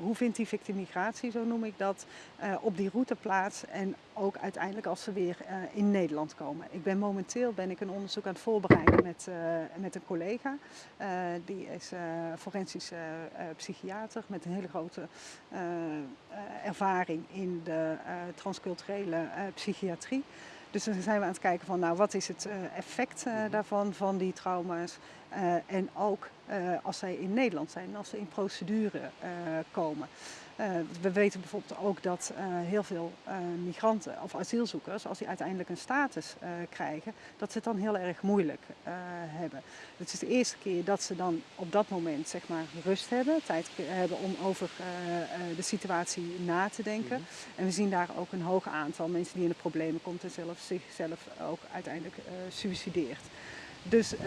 [SPEAKER 2] hoe vindt die victimigratie, zo noem ik dat, uh, op die route plaats en ook uiteindelijk als ze weer uh, in Nederland komen. Ik ben momenteel ben ik een onderzoek aan het voorbereiden met, uh, met een collega. die is forensisch psychiater met een hele grote ervaring in de transculturele psychiatrie. Dus dan zijn we aan het kijken van nou, wat is het effect uh, daarvan, van die trauma's. Uh, en ook uh, als zij in Nederland zijn, als ze in procedure komen. we weten bijvoorbeeld ook dat heel veel migranten of asielzoekers, als die uiteindelijk een status krijgen, dat ze het dan heel erg moeilijk hebben. Het is de eerste keer dat ze dan op dat moment zeg maar rust hebben, tijd hebben om over de situatie na te denken. Mhm. En we zien daar ook een hoog aantal mensen die in de problemen komt en zelf zichzelf ook uiteindelijk suicideert. Dus uh,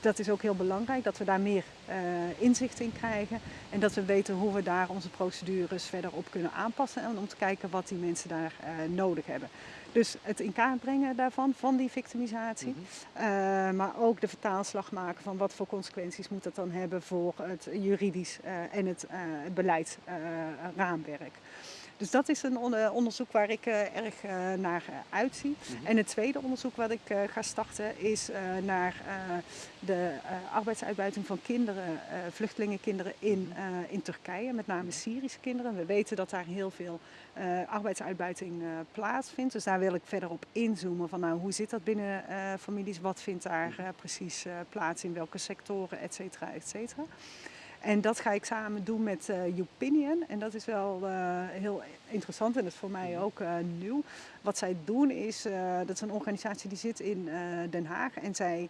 [SPEAKER 2] dat is ook heel belangrijk dat we daar meer uh, inzicht in krijgen en dat we weten hoe we daar onze procedures verder op kunnen aanpassen en om te kijken wat die mensen daar uh, nodig hebben. Dus het in kaart brengen daarvan, van die victimisatie, mm -hmm. maar ook de vertaalslag maken van wat voor consequenties moet dat dan hebben voor het juridisch en het beleidsraamwerk. Dus dat is een onderzoek waar ik uh, erg uh, naar uh, uitzie. Mm-hmm. En het tweede onderzoek wat ik ga starten is naar de arbeidsuitbuiting van kinderen, vluchtelingenkinderen in, in Turkije, met name Syrische kinderen. We weten dat daar heel veel arbeidsuitbuiting plaatsvindt. Dus daar wil ik verder op inzoomen van nou, hoe zit dat binnen families, wat vindt daar mm-hmm. precies plaats, in welke sectoren, et cetera, et cetera. En dat ga ik samen doen met uh, Upinion. En dat is wel uh, heel interessant en dat is voor mij ook uh, nieuw. Wat zij doen is, dat is een organisatie die zit in Den Haag. En zij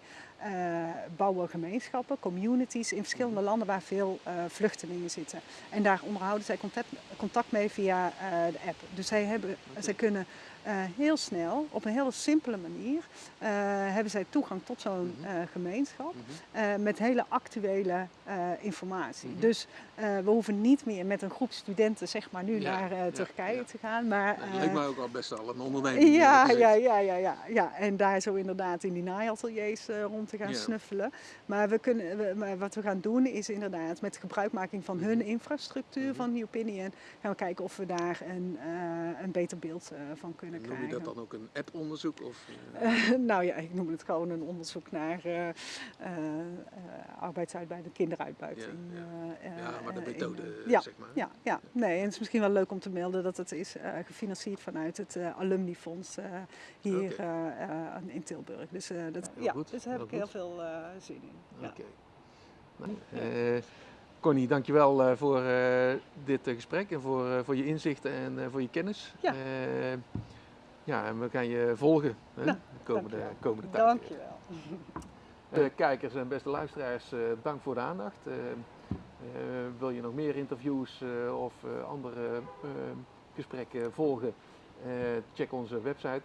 [SPEAKER 2] bouwen gemeenschappen, communities in verschillende mhm. landen waar veel vluchtelingen zitten. En daar onderhouden zij contact, contact mee via de app. Dus zij, hebben, zij kunnen uh, heel snel, op een hele simpele manier, uh, hebben zij toegang tot zo'n uh, gemeenschap mm-hmm. met hele actuele informatie. Mm-hmm. Dus we hoeven niet meer met een groep studenten zeg maar, nu ja, naar Turkije ja. te gaan. Maar,
[SPEAKER 1] dat lijkt mij ook al best wel een onderneming.
[SPEAKER 2] Ja, ja, ja, ja, ja, ja. En daar zo inderdaad in die naaiateliers rond te gaan snuffelen. Maar, we kunnen, we, maar wat we gaan doen is inderdaad met gebruikmaking van hun infrastructuur van New Opinion, gaan we kijken of we daar een, een beter beeld van kunnen
[SPEAKER 1] Noem je dat dan ook een app-onderzoek? Of,
[SPEAKER 2] uh... [LAUGHS] nou ja, ik noem het gewoon een onderzoek naar uh, arbeidsuitbuiting, kinderuitbuiting.
[SPEAKER 1] Ja, ja. ja maar de methode, in, zeg maar.
[SPEAKER 2] Ja, ja, nee, en het is misschien wel leuk om te melden dat het is gefinancierd vanuit het Alumnifonds hier okay. in Tilburg. Dus, dat, ja, goed, dus daar heb ik heel veel zin in. Oké.
[SPEAKER 1] Okay. Nou, Connie, dankjewel uh, voor uh, dit uh, gesprek en voor, voor je inzichten en voor je kennis. Ja. Ja, en we gaan je volgen hè, nou, de komende, komende tijd.
[SPEAKER 2] Dankjewel.
[SPEAKER 1] De kijkers en beste luisteraars, uh, dank voor de aandacht. Uh, uh, wil je nog meer interviews of andere gesprekken volgen? check onze website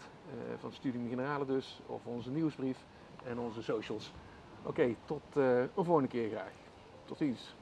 [SPEAKER 1] van Studium Generale dus, of onze nieuwsbrief en onze socials. Oké, okay, tot een volgende keer graag. Tot ziens.